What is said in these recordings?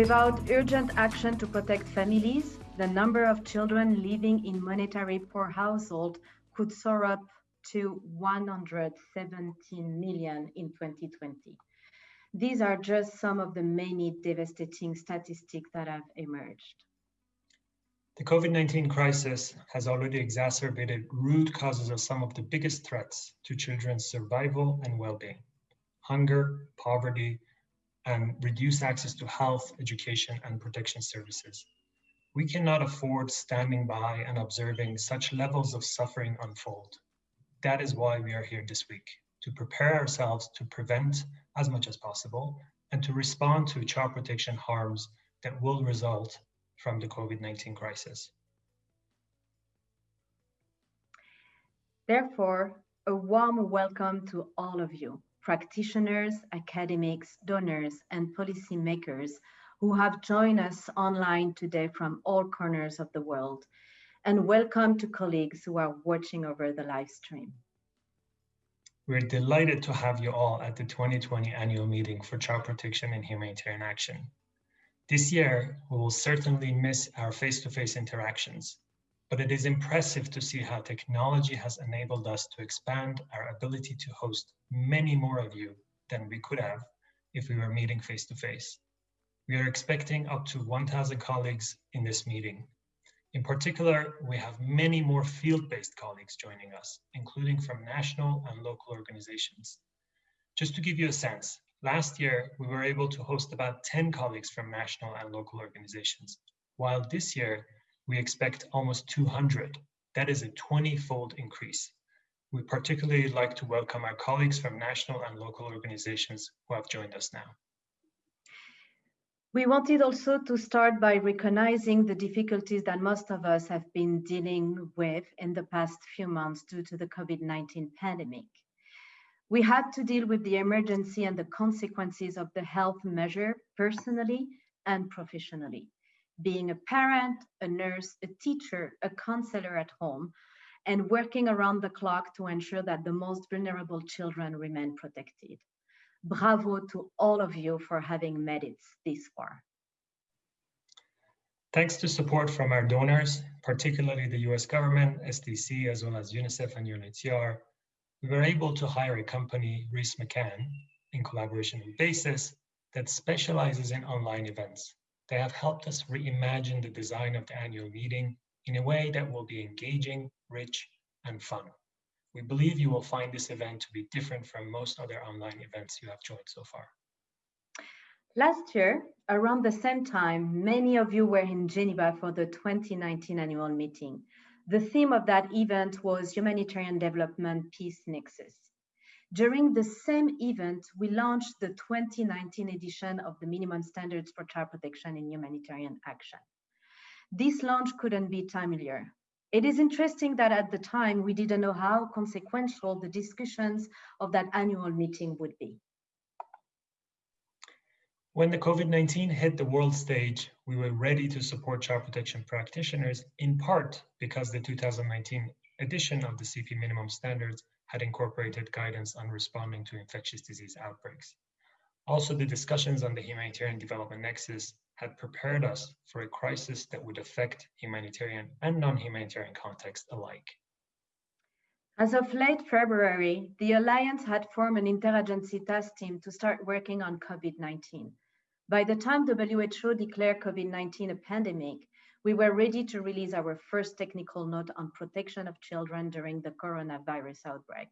Without urgent action to protect families, the number of children living in monetary poor households could soar up to 117 million in 2020. These are just some of the many devastating statistics that have emerged. The COVID-19 crisis has already exacerbated root causes of some of the biggest threats to children's survival and well-being. Hunger, poverty, and reduce access to health, education, and protection services. We cannot afford standing by and observing such levels of suffering unfold. That is why we are here this week, to prepare ourselves to prevent as much as possible and to respond to child protection harms that will result from the COVID-19 crisis. Therefore, a warm welcome to all of you, practitioners, academics, donors, and policymakers who have joined us online today from all corners of the world, and welcome to colleagues who are watching over the live stream. We're delighted to have you all at the 2020 annual meeting for child protection and humanitarian action. This year, we will certainly miss our face-to-face -face interactions, but it is impressive to see how technology has enabled us to expand our ability to host many more of you than we could have if we were meeting face-to-face. We are expecting up to 1,000 colleagues in this meeting. In particular, we have many more field-based colleagues joining us, including from national and local organizations. Just to give you a sense, last year we were able to host about 10 colleagues from national and local organizations, while this year we expect almost 200. That is a 20-fold increase. We particularly like to welcome our colleagues from national and local organizations who have joined us now. We wanted also to start by recognizing the difficulties that most of us have been dealing with in the past few months due to the COVID-19 pandemic. We had to deal with the emergency and the consequences of the health measure personally and professionally. Being a parent, a nurse, a teacher, a counselor at home, and working around the clock to ensure that the most vulnerable children remain protected. Bravo to all of you for having made it this far. Thanks to support from our donors, particularly the US government, SDC, as well as UNICEF and UNHCR, we were able to hire a company, Reese McCann, in collaboration with Basis, that specializes in online events. They have helped us reimagine the design of the annual meeting in a way that will be engaging, rich, and fun. We believe you will find this event to be different from most other online events you have joined so far. Last year, around the same time, many of you were in Geneva for the 2019 annual meeting. The theme of that event was Humanitarian Development Peace Nexus. During the same event, we launched the 2019 edition of the Minimum Standards for Child Protection in Humanitarian Action. This launch couldn't be timelier. It is interesting that at the time, we didn't know how consequential the discussions of that annual meeting would be. When the COVID-19 hit the world stage, we were ready to support child protection practitioners in part because the 2019 edition of the CP minimum standards had incorporated guidance on responding to infectious disease outbreaks. Also, the discussions on the humanitarian development nexus had prepared us for a crisis that would affect humanitarian and non-humanitarian contexts alike. As of late February, the Alliance had formed an interagency task team to start working on COVID-19. By the time WHO declared COVID-19 a pandemic, we were ready to release our first technical note on protection of children during the coronavirus outbreak.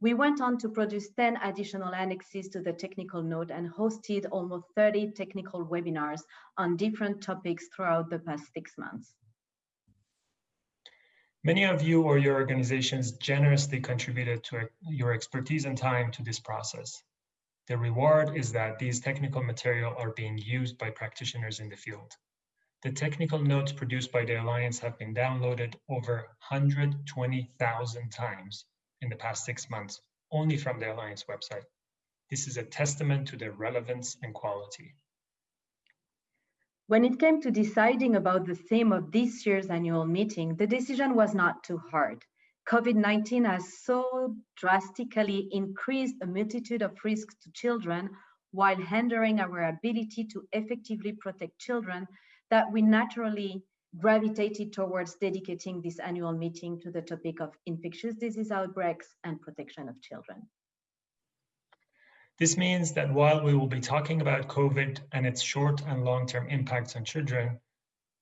We went on to produce 10 additional annexes to the technical note and hosted almost 30 technical webinars on different topics throughout the past six months. Many of you or your organizations generously contributed to your expertise and time to this process. The reward is that these technical material are being used by practitioners in the field. The technical notes produced by the Alliance have been downloaded over 120,000 times in the past six months, only from the Alliance website. This is a testament to their relevance and quality. When it came to deciding about the theme of this year's annual meeting, the decision was not too hard. COVID-19 has so drastically increased a multitude of risks to children while hindering our ability to effectively protect children that we naturally gravitated towards dedicating this annual meeting to the topic of infectious disease outbreaks and protection of children. This means that while we will be talking about COVID and its short and long-term impacts on children,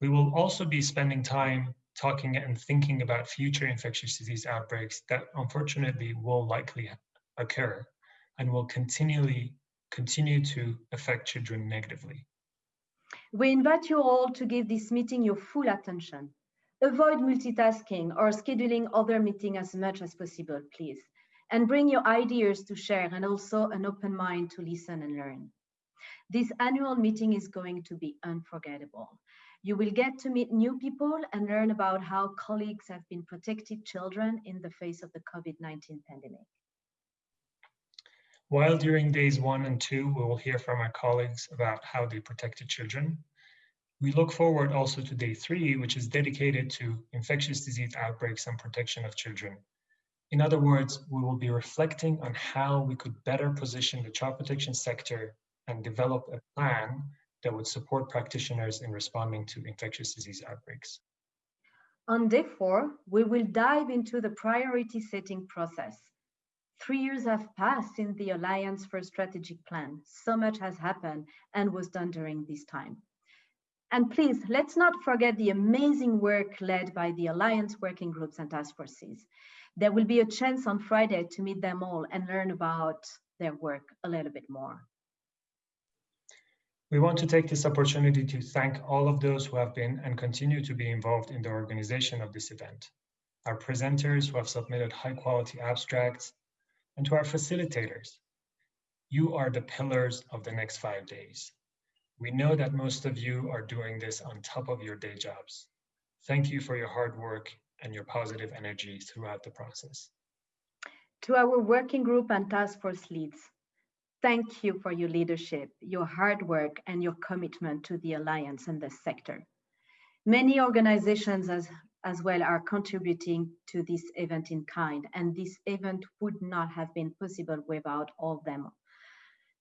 we will also be spending time talking and thinking about future infectious disease outbreaks that unfortunately will likely occur and will continually continue to affect children negatively. We invite you all to give this meeting your full attention. Avoid multitasking or scheduling other meetings as much as possible, please. And bring your ideas to share and also an open mind to listen and learn. This annual meeting is going to be unforgettable. You will get to meet new people and learn about how colleagues have been protecting children in the face of the COVID-19 pandemic. While during days one and two, we will hear from our colleagues about how they protected children. We look forward also to day three, which is dedicated to infectious disease outbreaks and protection of children. In other words, we will be reflecting on how we could better position the child protection sector and develop a plan that would support practitioners in responding to infectious disease outbreaks. On day four, we will dive into the priority setting process Three years have passed since the Alliance for Strategic Plan. So much has happened and was done during this time. And please, let's not forget the amazing work led by the Alliance working groups and task forces. There will be a chance on Friday to meet them all and learn about their work a little bit more. We want to take this opportunity to thank all of those who have been and continue to be involved in the organization of this event. Our presenters who have submitted high quality abstracts, and to our facilitators. You are the pillars of the next five days. We know that most of you are doing this on top of your day jobs. Thank you for your hard work and your positive energy throughout the process. To our working group and task force leads, thank you for your leadership, your hard work, and your commitment to the Alliance and the sector. Many organizations as as well are contributing to this event in kind, and this event would not have been possible without all of them.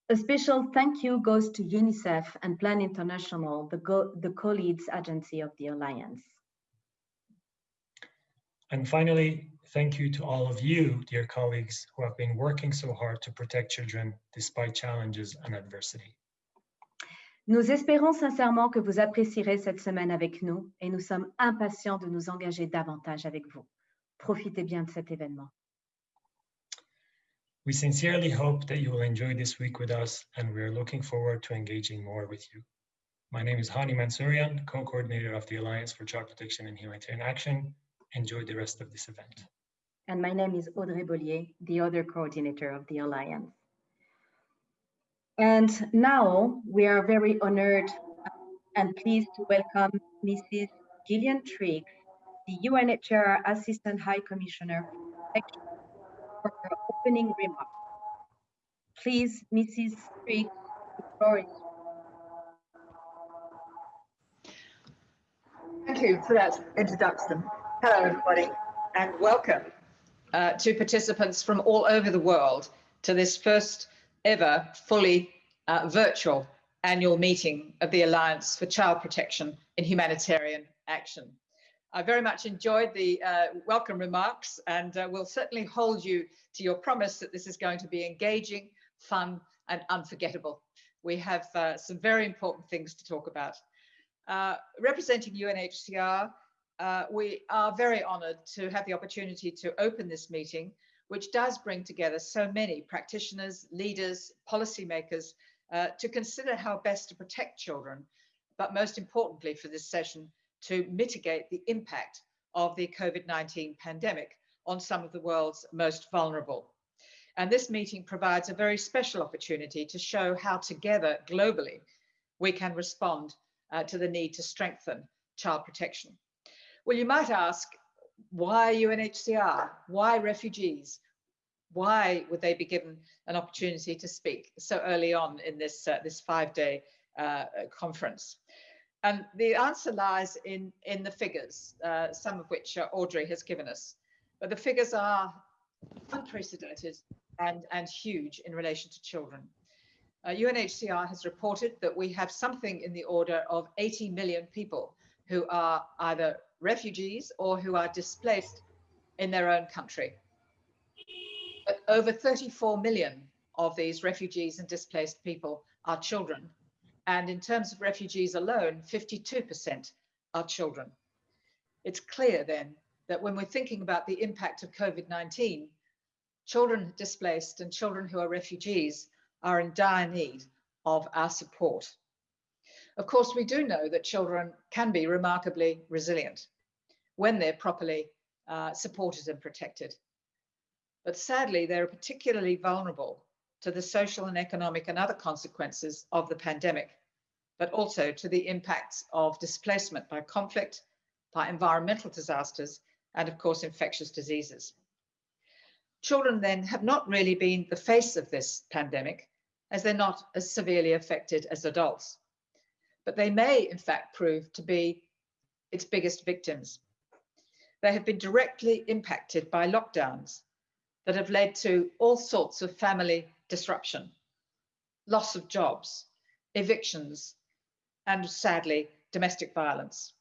A special thank you goes to UNICEF and Plan International, the, Go the co-leads agency of the Alliance. And finally, thank you to all of you, dear colleagues, who have been working so hard to protect children despite challenges and adversity. Nous espérons sincèrement que vous apprécierez cette semaine avec nous et nous sommes impatients de nous engager davantage avec vous. Profitez bien de cet événement. We sincerely hope that you will enjoy this week with us and we are looking forward to engaging more with you. My name is Hani Mansourian, co-coordinator of the Alliance for Child Protection and Humanitarian Action. Enjoy the rest of this event. And my name is Audrey Bollier, the other coordinator of the Alliance. And now we are very honored and pleased to welcome Mrs. Gillian Triggs, the UNHCR Assistant High Commissioner for her opening remarks. Please, Mrs. Triggs, the floor is Thank you for that introduction. Hello, everybody, and welcome uh, to participants from all over the world to this first ever fully uh, virtual annual meeting of the Alliance for Child Protection in Humanitarian Action. I very much enjoyed the uh, welcome remarks and uh, will certainly hold you to your promise that this is going to be engaging, fun and unforgettable. We have uh, some very important things to talk about. Uh, representing UNHCR, uh, we are very honoured to have the opportunity to open this meeting which does bring together so many practitioners, leaders, policymakers uh, to consider how best to protect children, but most importantly for this session, to mitigate the impact of the COVID-19 pandemic on some of the world's most vulnerable. And this meeting provides a very special opportunity to show how together globally we can respond uh, to the need to strengthen child protection. Well, you might ask, why UNHCR? Why refugees? Why would they be given an opportunity to speak so early on in this, uh, this five-day uh, conference? And the answer lies in, in the figures, uh, some of which uh, Audrey has given us. But the figures are unprecedented and, and huge in relation to children. uh, UNHCR has reported that we have something in the order of 80 million people who are either refugees or who are displaced in their own country. But over 34 million of these refugees and displaced people are children. And in terms of refugees alone, 52% are children. It's clear then that when we're thinking about the impact of COVID-19, children displaced and children who are refugees are in dire need of our support. Of course, we do know that children can be remarkably resilient when they're properly uh, supported and protected. But sadly, they're particularly vulnerable to the social and economic and other consequences of the pandemic, but also to the impacts of displacement by conflict, by environmental disasters, and of course, infectious diseases. Children then have not really been the face of this pandemic, as they're not as severely affected as adults. But they may, in fact, prove to be its biggest victims. They have been directly impacted by lockdowns that have led to all sorts of family disruption, loss of jobs, evictions, and sadly, domestic violence.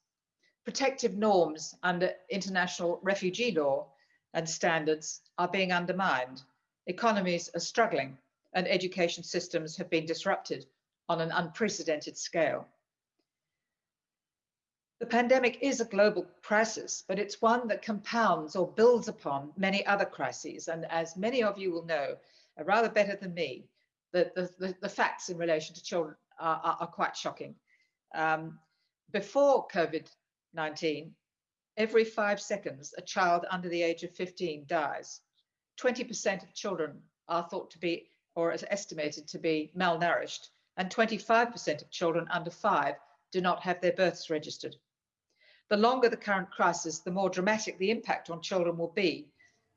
Protective norms under international refugee law and standards are being undermined. Economies are struggling and education systems have been disrupted on an unprecedented scale. The pandemic is a global crisis, but it's one that compounds or builds upon many other crises. And as many of you will know, uh, rather better than me, the, the, the facts in relation to children are, are, are quite shocking. Um, before COVID-19, every five seconds, a child under the age of 15 dies. 20% of children are thought to be or is estimated to be malnourished, and 25% of children under five do not have their births registered. The longer the current crisis, the more dramatic the impact on children will be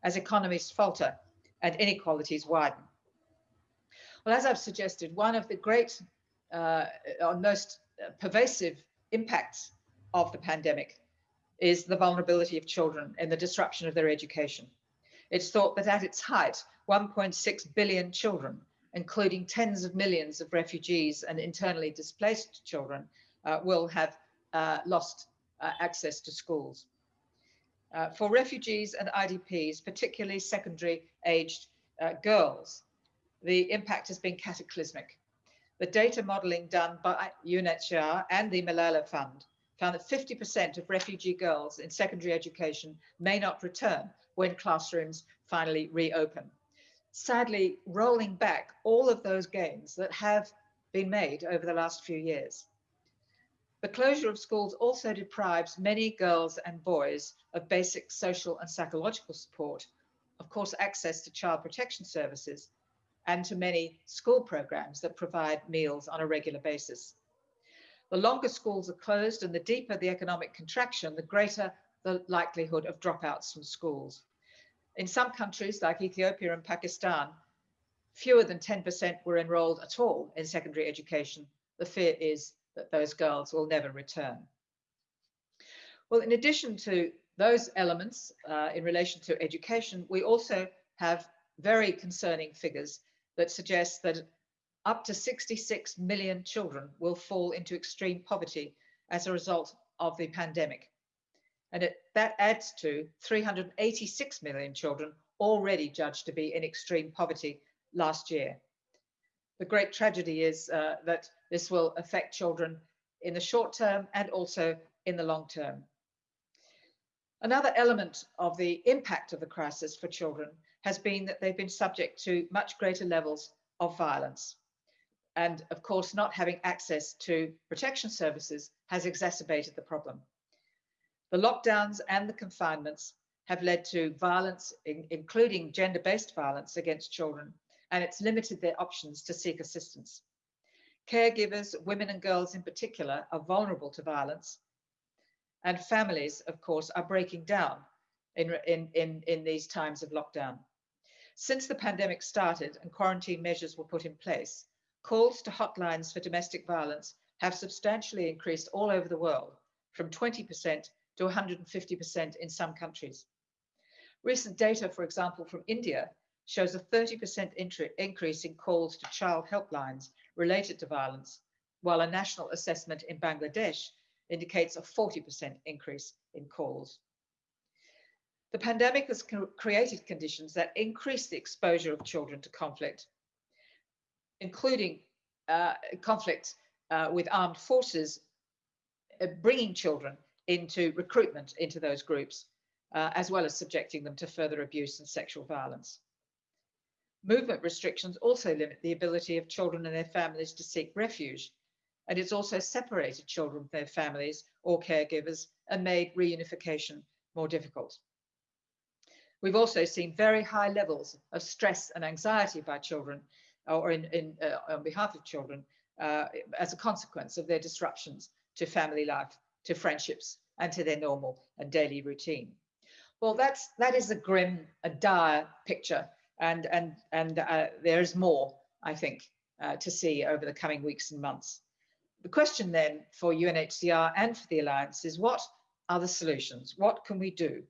as economies falter and inequalities widen. Well, as I've suggested, one of the great uh, or most pervasive impacts of the pandemic is the vulnerability of children and the disruption of their education. It's thought that at its height, 1.6 billion children, including tens of millions of refugees and internally displaced children, uh, will have uh, lost uh, access to schools. Uh, for refugees and IDPs, particularly secondary aged uh, girls, the impact has been cataclysmic. The data modeling done by UNHCR and the Malala Fund found that 50% of refugee girls in secondary education may not return when classrooms finally reopen sadly rolling back all of those gains that have been made over the last few years. The closure of schools also deprives many girls and boys of basic social and psychological support, of course, access to child protection services, and to many school programs that provide meals on a regular basis. The longer schools are closed and the deeper the economic contraction, the greater the likelihood of dropouts from schools. In some countries like Ethiopia and Pakistan, fewer than 10% were enrolled at all in secondary education. The fear is that those girls will never return. Well, in addition to those elements uh, in relation to education, we also have very concerning figures that suggest that up to 66 million children will fall into extreme poverty as a result of the pandemic. And it, that adds to 386 million children already judged to be in extreme poverty last year. The great tragedy is uh, that this will affect children in the short term and also in the long term. Another element of the impact of the crisis for children has been that they've been subject to much greater levels of violence. And of course, not having access to protection services has exacerbated the problem. The lockdowns and the confinements have led to violence, in, including gender-based violence against children, and it's limited their options to seek assistance. Caregivers, women and girls in particular, are vulnerable to violence, and families, of course, are breaking down in, in, in, in these times of lockdown. Since the pandemic started and quarantine measures were put in place, calls to hotlines for domestic violence have substantially increased all over the world, from 20% to 150% in some countries. Recent data, for example, from India shows a 30% increase in calls to child helplines related to violence, while a national assessment in Bangladesh indicates a 40% increase in calls. The pandemic has created conditions that increase the exposure of children to conflict, including uh, uh, with armed forces, uh, bringing children into recruitment into those groups, uh, as well as subjecting them to further abuse and sexual violence. Movement restrictions also limit the ability of children and their families to seek refuge, and it's also separated children from their families or caregivers and made reunification more difficult. We've also seen very high levels of stress and anxiety by children or in, in uh, on behalf of children uh, as a consequence of their disruptions to family life, to friendships, and to their normal and daily routine. Well, that's that is a grim, a dire picture, and and and uh, there is more, I think, uh, to see over the coming weeks and months. The question then for UNHCR and for the Alliance is what are the solutions? What can we do?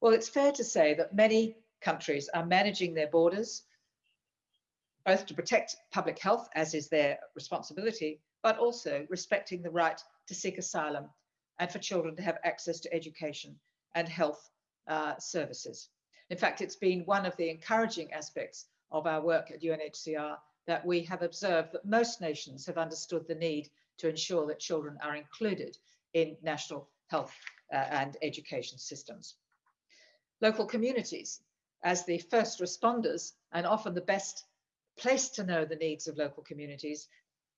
Well, it's fair to say that many countries are managing their borders, both to protect public health, as is their responsibility, but also respecting the right to seek asylum and for children to have access to education and health uh, services. In fact, it's been one of the encouraging aspects of our work at UNHCR that we have observed that most nations have understood the need to ensure that children are included in national health uh, and education systems. Local communities, as the first responders and often the best place to know the needs of local communities,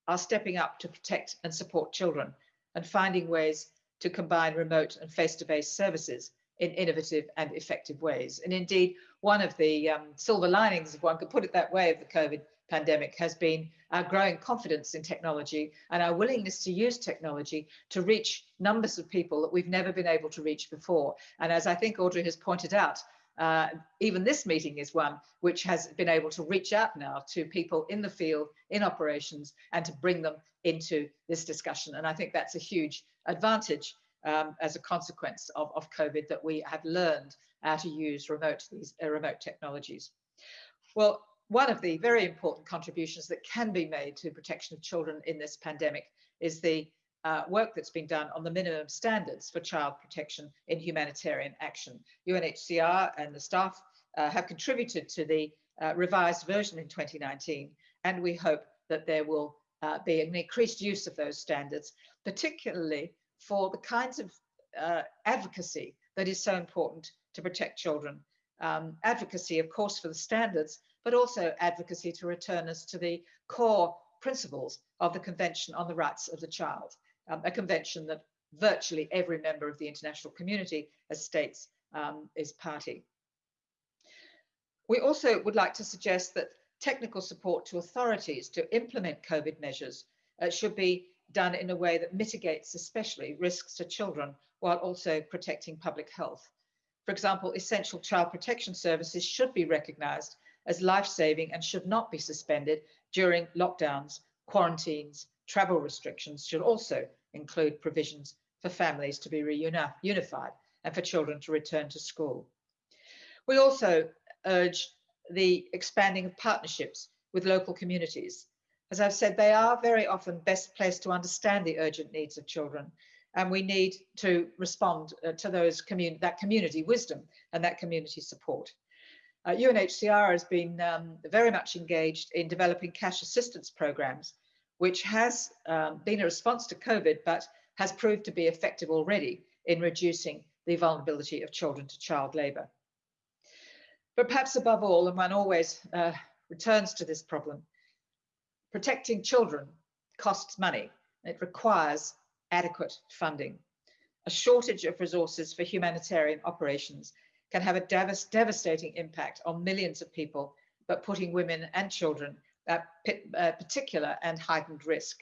are stepping up to protect and support children and finding ways to combine remote and face-to-face services in innovative and effective ways. And indeed, one of the um, silver linings, if one could put it that way, of the COVID pandemic has been our growing confidence in technology and our willingness to use technology to reach numbers of people that we've never been able to reach before. And as I think Audrey has pointed out, uh, even this meeting is one which has been able to reach out now to people in the field, in operations, and to bring them into this discussion. And I think that's a huge advantage um, as a consequence of, of COVID that we have learned how to use remote, these uh, remote technologies. Well, one of the very important contributions that can be made to protection of children in this pandemic is the uh, work that's been done on the minimum standards for child protection in humanitarian action. UNHCR and the staff uh, have contributed to the uh, revised version in 2019, and we hope that there will uh, be an increased use of those standards, particularly for the kinds of uh, advocacy that is so important to protect children. Um, advocacy, of course, for the standards, but also advocacy to return us to the core principles of the Convention on the Rights of the Child, um, a convention that virtually every member of the international community as states um, is party. We also would like to suggest that technical support to authorities to implement COVID measures uh, should be done in a way that mitigates especially risks to children while also protecting public health. For example, essential child protection services should be recognised as life-saving and should not be suspended during lockdowns, quarantines, travel restrictions should also include provisions for families to be reunified and for children to return to school. We also urge the expanding of partnerships with local communities. As I've said, they are very often best placed to understand the urgent needs of children, and we need to respond uh, to those commun that community wisdom and that community support. Uh, UNHCR has been um, very much engaged in developing cash assistance programs, which has um, been a response to COVID, but has proved to be effective already in reducing the vulnerability of children to child labour. But perhaps above all, and one always uh, returns to this problem, protecting children costs money. It requires adequate funding. A shortage of resources for humanitarian operations can have a devast devastating impact on millions of people, but putting women and children uh, particular and heightened risk.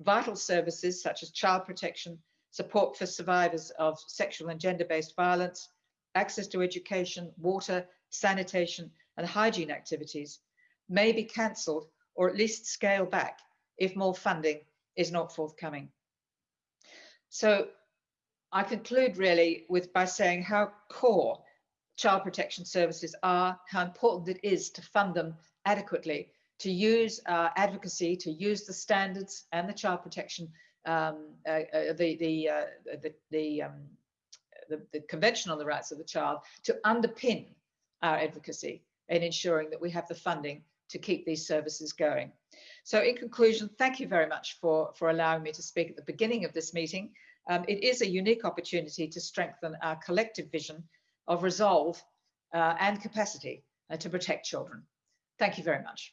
Vital services such as child protection, support for survivors of sexual and gender-based violence, access to education, water, sanitation, and hygiene activities may be cancelled or at least scaled back if more funding is not forthcoming. So I conclude really with by saying how core child protection services are, how important it is to fund them adequately, to use uh, advocacy, to use the standards and the child protection, um, uh, uh, the, the, uh, the, the, um, the, the Convention on the Rights of the Child, to underpin our advocacy in ensuring that we have the funding to keep these services going. So in conclusion, thank you very much for, for allowing me to speak at the beginning of this meeting. Um, it is a unique opportunity to strengthen our collective vision of resolve uh, and capacity uh, to protect children. Thank you very much.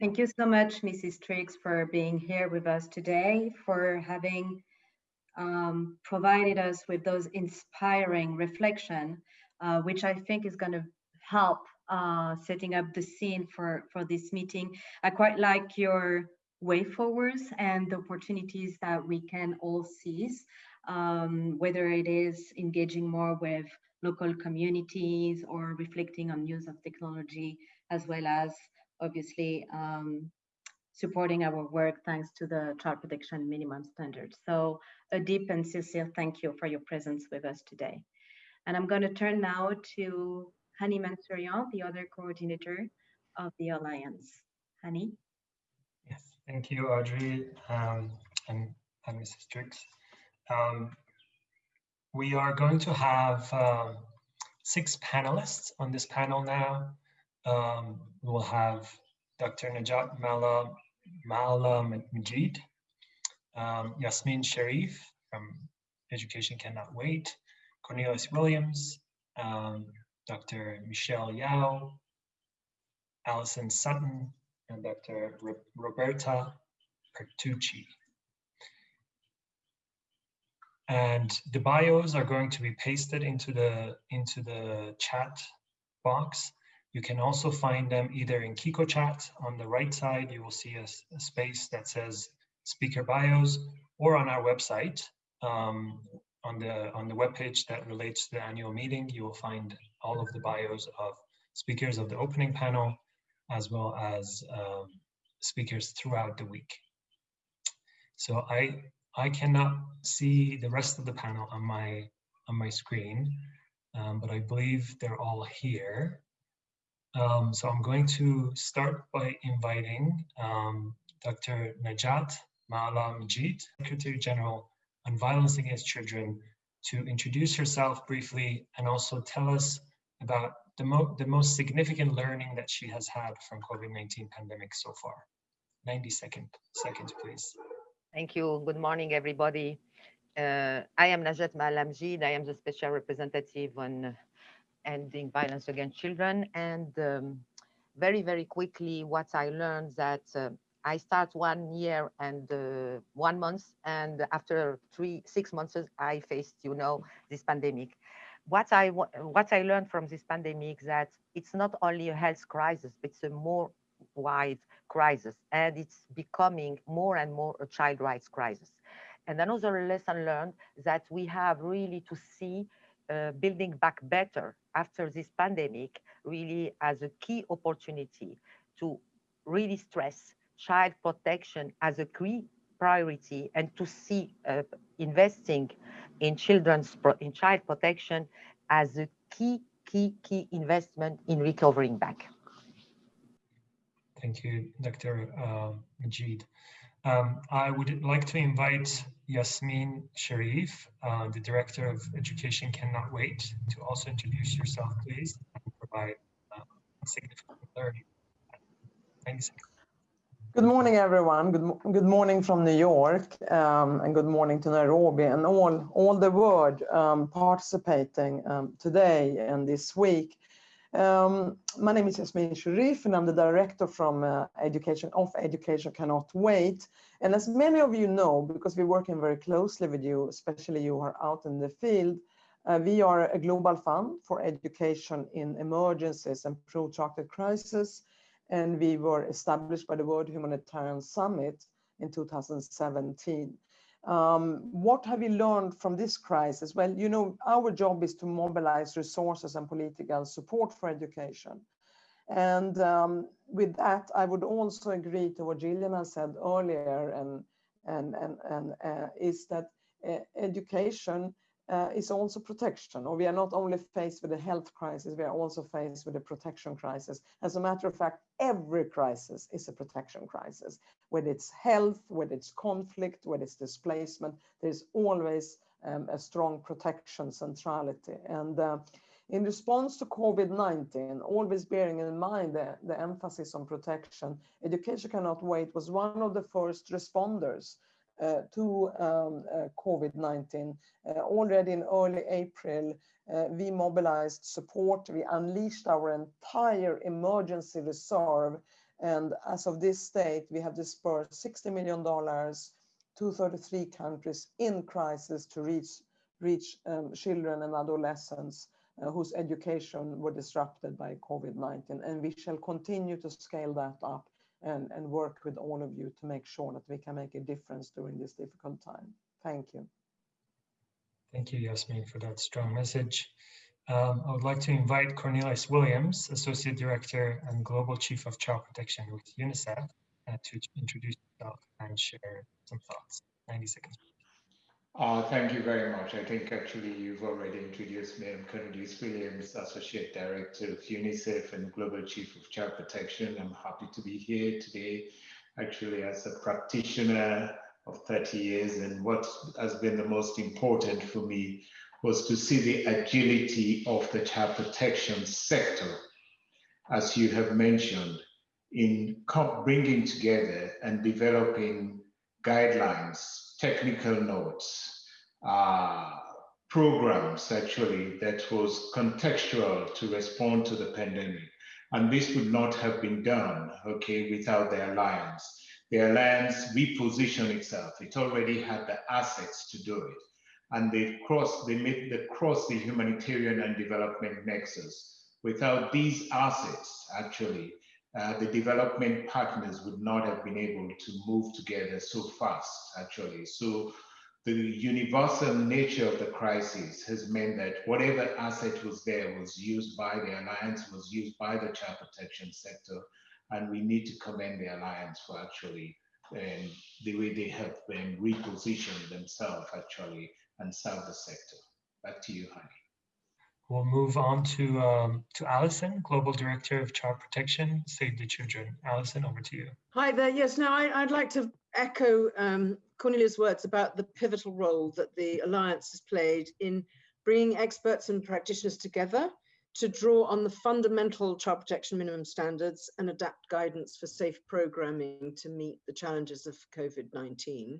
Thank you so much, Mrs. Triggs, for being here with us today, for having um, provided us with those inspiring reflection, uh, which I think is going to help uh, setting up the scene for, for this meeting. I quite like your way forwards and the opportunities that we can all seize, um, whether it is engaging more with local communities or reflecting on use of technology, as well as obviously um, supporting our work thanks to the child protection minimum standards. So a deep and sincere thank you for your presence with us today. And I'm going to turn now to Hani Mansourian, the other coordinator of the Alliance. Hani? Yes, thank you, Audrey um, and, and Mrs. Triggs. Um, we are going to have um, six panelists on this panel now. Um, we'll have Dr. Najat Maalla, Maalla M'jid, um, Yasmine Sherif from Education Cannot Wait, Cornelius Williams, um, Dr. Michelle Yao, Alison Sutton, and Dr. Roberta Petrucci. And the bios are going to be pasted into the, into the chat box. You can also find them either in Kiko chat on the right side, you will see a, a space that says speaker bios, or on our website, um, on the on the webpage that relates to the annual meeting, you will find all of the bios of speakers of the opening panel, as well as um, speakers throughout the week. So I I cannot see the rest of the panel on my on my screen, um, but I believe they're all here. Um, so I'm going to start by inviting um, Dr. Najat Maalla M'jid, Secretary General on violence against children to introduce herself briefly and also tell us about the, mo the most significant learning that she has had from COVID-19 pandemic so far. 90 second, seconds, please. Thank you. Good morning, everybody. Uh, I am Najat Maalla M'jid. I am the special representative on ending violence against children. And um, very, very quickly, what I learned that uh, I start one year and uh, one month, and after three, six months, I faced, you know, this pandemic. What I what I learned from this pandemic that it's not only a health crisis, but it's a more wide crisis, and it's becoming more and more a child rights crisis. And another lesson learned that we have really to see uh, building back better after this pandemic really as a key opportunity to really stress child protection as a key priority and to see uh, investing in children's in child protection as a key key key investment in recovering back. Thank you dr uh, majid. Um, i would like to invite yasmine sherif uh, the director of education cannot wait to also introduce yourself please and provide uh, significant learning thanks Good morning, everyone. Good, good morning from New York, um, and good morning to Nairobi, and all, all the world um, participating um, today and this week. Um, my name is Yasmine Sherif, and I'm the director from uh, Education of Education Cannot Wait. And as many of you know, because we're working very closely with you, especially you are out in the field, uh, we are a global fund for education in emergencies and protracted crisis and we were established by the World Humanitarian Summit in 2017. Um, what have we learned from this crisis? Well, you know, our job is to mobilize resources and political support for education. And um, with that, I would also agree to what Gillian has said earlier, and and and and uh, is that uh, education uh, is also protection, or we are not only faced with a health crisis, we are also faced with a protection crisis. As a matter of fact, every crisis is a protection crisis. Whether it's health, whether it's conflict, whether it's displacement, there's always um, a strong protection centrality. And uh, in response to COVID-19, always bearing in mind the, the emphasis on protection, Education Cannot Wait was one of the first responders to um, uh, COVID-19. Uh, already in early April, we mobilized support. We unleashed our entire emergency reserve. And as of this date, we have dispersed $60 million to 33 countries in crisis to reach, reach um, children and adolescents uh, whose education were disrupted by COVID-19. And we shall continue to scale that up and, and work with all of you to make sure that we can make a difference during this difficult time. Thank you. Thank you, Yasmine, for that strong message. Um, I would like to invite Cornelius Williams, Associate Director and Global Chief of Child Protection with UNICEF, uh, to introduce himself and share some thoughts. 90 seconds. Uh, thank you very much. I think actually you've already introduced me. I'm Cornelius Williams, Associate Director of UNICEF and Global Chief of Child Protection. I'm happy to be here today, actually as a practitioner of 30 years. And what has been the most important for me was to see the agility of the child protection sector, as you have mentioned, in bringing together and developing guidelines technical notes, uh, programs actually that was contextual to respond to the pandemic. And this would not have been done, okay, without the Alliance. The Alliance repositioned itself. It already had the assets to do it. And they crossed, they made the cross the humanitarian and development nexus. Without these assets, actually, uh, the development partners would not have been able to move together so fast, actually. So the universal nature of the crisis has meant that whatever asset was there was used by the Alliance, was used by the child protection sector, and we need to commend the Alliance for actually um, the way they have been repositioned themselves actually and serve the sector. Back to you, Hani. We'll move on to um, to Alison, Global Director of Child Protection, Save the Children. Alison, over to you. Hi there. Yes, now I, would like to echo um, Cornelia's words about the pivotal role that the Alliance has played in bringing experts and practitioners together to draw on the fundamental child protection minimum standards and adapt guidance for safe programming to meet the challenges of COVID-19.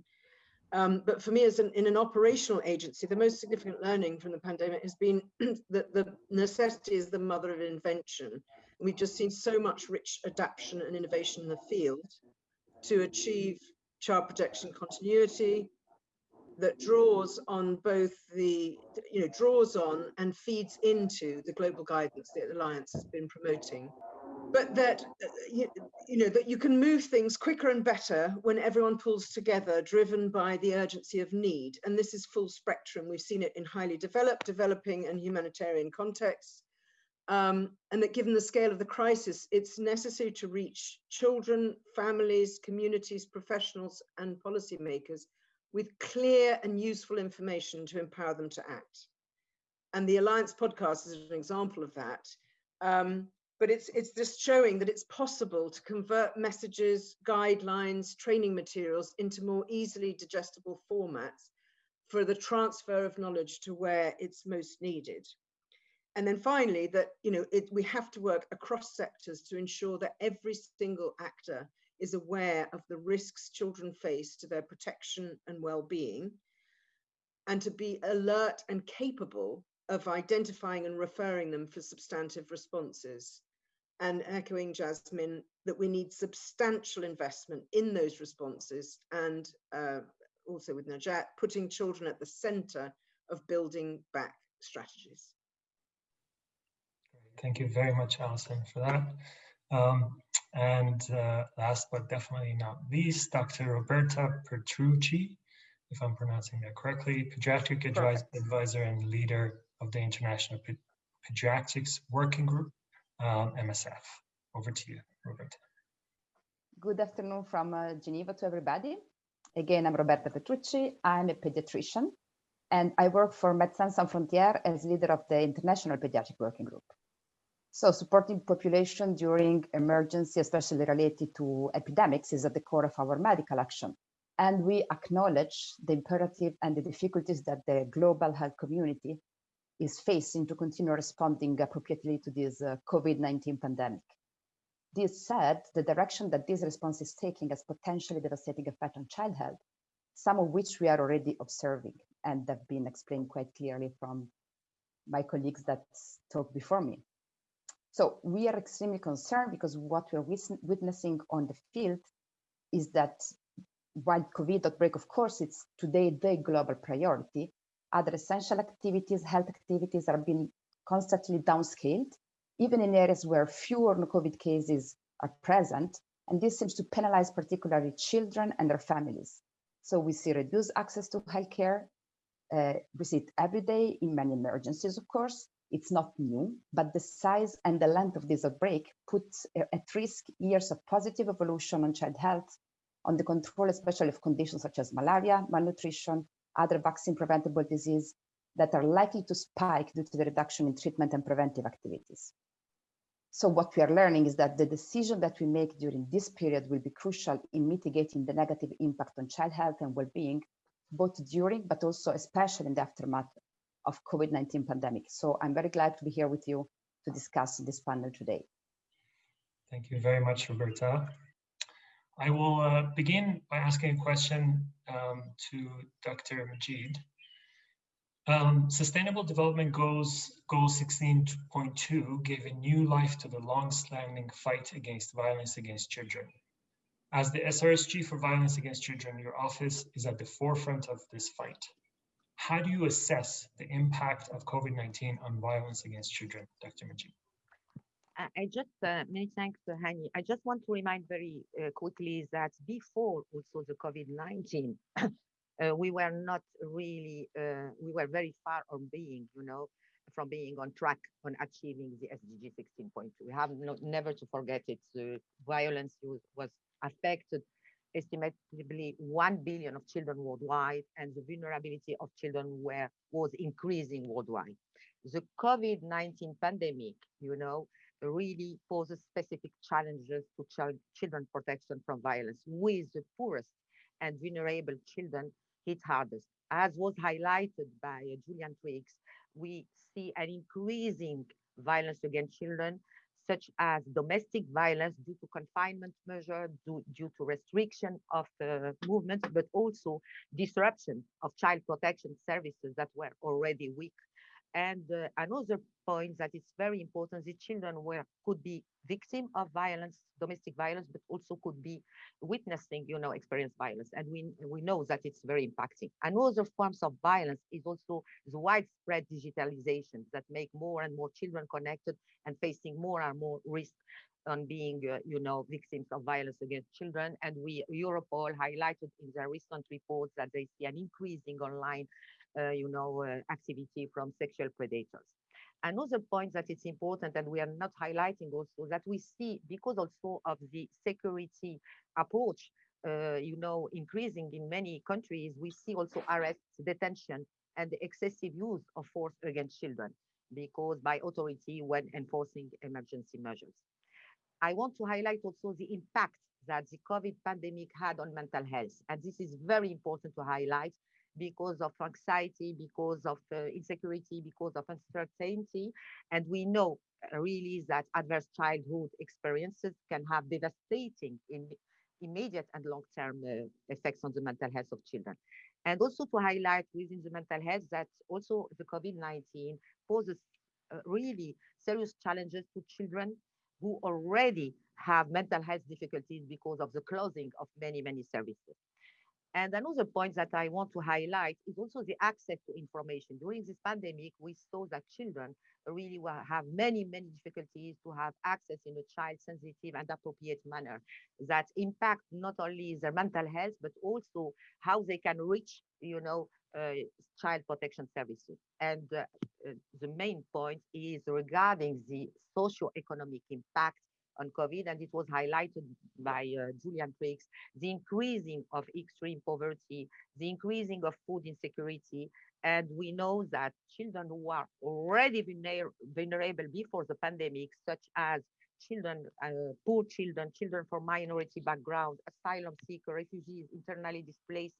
Um, but for me, as an, in an operational agency, the most significant learning from the pandemic has been that the necessity is the mother of invention. we've just seen so much rich adaptation and innovation in the field to achieve child protection continuity that draws on both the, you know, draws on and feeds into the global guidance that the Alliance has been promoting but that uh, you, you, know that you can move things quicker and better when everyone pulls together driven by the urgency of need. And this is full spectrum. We've seen it in highly developed developing and humanitarian contexts. Um, and that given the scale of the crisis it's necessary to reach children families communities professionals and policymakers with clear and useful information to empower them to act. And the alliance podcast is an example of that. Um, but it's it's just showing that it's possible to convert messages, guidelines, training materials into more easily digestible formats for the transfer of knowledge to where it's most needed. And then finally, that you know it, we have to work across sectors to ensure that every single actor is aware of the risks children face to their protection and well-being, and to be alert and capable of identifying and referring them for substantive responses and echoing Jasmine that we need substantial investment in those responses and uh, also with Najat, putting children at the center of building back strategies. Thank you very much, Alison, for that. Um, and uh, last but definitely not least, Dr. Roberta Petrucci, if I'm pronouncing that correctly, pediatric advisor and leader of the International Pediatrics Working Group um, MSF. Over to you, Roberta. Good afternoon from uh, Geneva to everybody. Again, I'm Roberta Petrucci. I'm a pediatrician. and I work for Médecins Sans Frontières as leader of the International Pediatric Working Group. So supporting population during emergency, especially related to epidemics, is at the core of our medical action. And we acknowledge the imperative and the difficulties that the global health community is facing to continue responding appropriately to this uh, COVID-19 pandemic. This said, the direction that this response is taking has potentially devastating effect on child health, some of which we are already observing and have been explained quite clearly from my colleagues that talked before me. So we are extremely concerned because what we're witnessing on the field is that while COVID outbreak, of course, it's today the global priority, other essential activities, health activities are being constantly downscaled, even in areas where fewer COVID cases are present. And this seems to penalize particularly children and their families. So we see reduced access to healthcare. Uh, we see it every day in many emergencies, of course, it's not new, but the size and the length of this outbreak puts at risk years of positive evolution on child health, on the control, especially of conditions such as malaria, malnutrition, other vaccine preventable disease that are likely to spike due to the reduction in treatment and preventive activities. So what we are learning is that the decision that we make during this period will be crucial in mitigating the negative impact on child health and well-being, both during, but also especially in the aftermath of COVID-19 pandemic. So I'm very glad to be here with you to discuss this panel today. Thank you very much, Roberta. I will uh, begin by asking a question um, to Dr. M'jid. Um, Sustainable Development Goals Goal 16.2 gave a new life to the long-standing fight against violence against children. As the SRSG for Violence Against Children, your office is at the forefront of this fight. How do you assess the impact of COVID-19 on violence against children, Dr. M'jid? I just, uh, many thanks, uh, Hani. I just want to remind very uh, quickly that before also the COVID-19, uh, we were not really, uh, we were very far on being, you know, from being on track on achieving the SDG 16.2. We have never to forget it. The violence was, was affected estimatably 1 billion of children worldwide, and the vulnerability of children were, was increasing worldwide. The COVID-19 pandemic, you know, really poses specific challenges to child, children protection from violence, with the poorest and vulnerable children hit hardest. As was highlighted by Gillian Triggs, we see an increasing violence against children such as domestic violence due to confinement measures, due, due to restriction of uh, movement, but also disruption of child protection services that were already weak and uh, another point that is very important, the children were could be victim of violence, domestic violence, but also could be witnessing, you know, experience violence. And we, we know that it's very impacting. Another forms of violence is also the widespread digitalization that make more and more children connected and facing more and more risk on being, uh, you know, victims of violence against children. And we, Europol highlighted in their recent reports that they see an increasing online you know, uh, activity from sexual predators. Another point that it's important and we are not highlighting also that we see because also of the security approach, uh, you know, increasing in many countries, we see also arrests, detention, and excessive use of force against children because by authority when enforcing emergency measures. I want to highlight also the impact that the COVID pandemic had on mental health. And this is very important to highlight because of anxiety, because of uh, insecurity, because of uncertainty. And we know uh, really that adverse childhood experiences can have devastating in immediate and long-term uh, effects on the mental health of children. And also to highlight within the mental health that also the COVID-19 poses uh, really serious challenges to children who already have mental health difficulties because of the closing of many, many services. And another point that I want to highlight is also the access to information. During this pandemic, we saw that children really have many, many difficulties to have access in a child-sensitive and appropriate manner that impact not only their mental health, but also how they can reach, you know, uh, child protection services. And uh, uh, the main point is regarding the socio-economic impact on COVID, and it was highlighted by uh, Gillian Triggs, the increasing of extreme poverty, the increasing of food insecurity, And we know that children who are already vulnerable before the pandemic, such as children, uh, poor children, children from minority background, asylum seeker, refugees, internally displaced,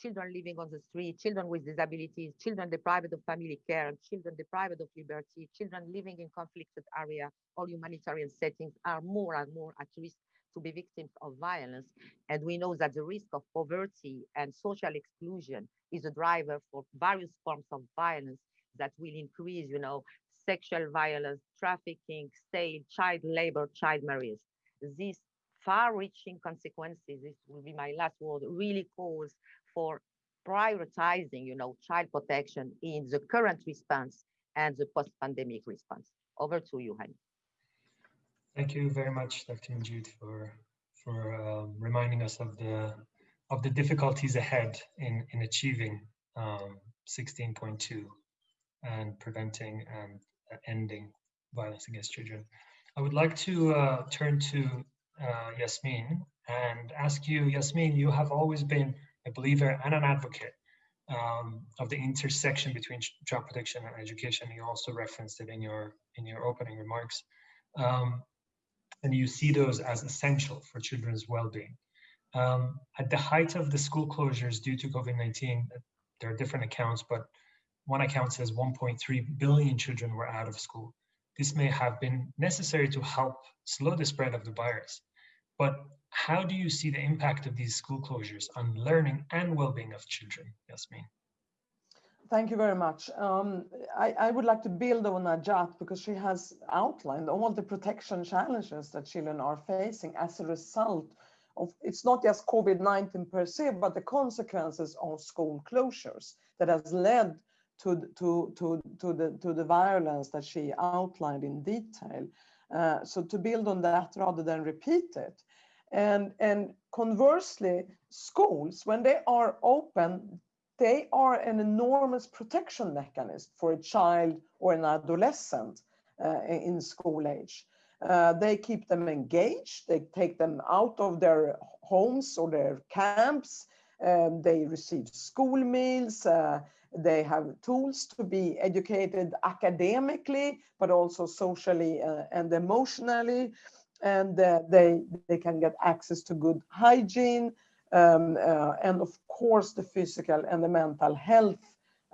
children living on the street, children with disabilities, children deprived of family care, children deprived of liberty, children living in conflicted area or humanitarian settings are more and more at risk to be victims of violence. And we know that the risk of poverty and social exclusion is a driver for various forms of violence that will increase, you know, sexual violence, trafficking, sale, child labor, child marriage. These far-reaching consequences, this will be my last word, really calls for prioritizing, you know, child protection in the current response and the post-pandemic response. Over to you, Hani. Thank you very much, Dr. M'jid, for for uh, reminding us of the of the difficulties ahead in in achieving um, 16.2 and preventing and ending violence against children. I would like to uh, turn to uh, Yasmine and ask you, Yasmine, you have always been a believer and an advocate um, of the intersection between child protection and education. You also referenced it in your in your opening remarks, um, and you see those as essential for children's well-being. Um, at the height of the school closures due to COVID-19, there are different accounts, but one account says 1.3 billion children were out of school. This may have been necessary to help slow the spread of the virus. But how do you see the impact of these school closures on learning and well-being of children, Yasmine? Thank you very much. Um, I, I, would like to build on Najat because she has outlined all the protection challenges that children are facing as a result of, it's not just COVID-19 per se, but the consequences of school closures that has led to, to, to, to, the, to the violence that she outlined in detail. Uh, so to build on that rather than repeat it. And, and conversely, schools, when they are open, they are an enormous protection mechanism for a child or an adolescent uh, in school age. Uh, they keep them engaged, they take them out of their homes or their camps, um, they receive school meals, uh, they have tools to be educated academically, but also socially uh, and emotionally. And uh, they, they can get access to good hygiene. Um, uh, and of course, the physical and the mental health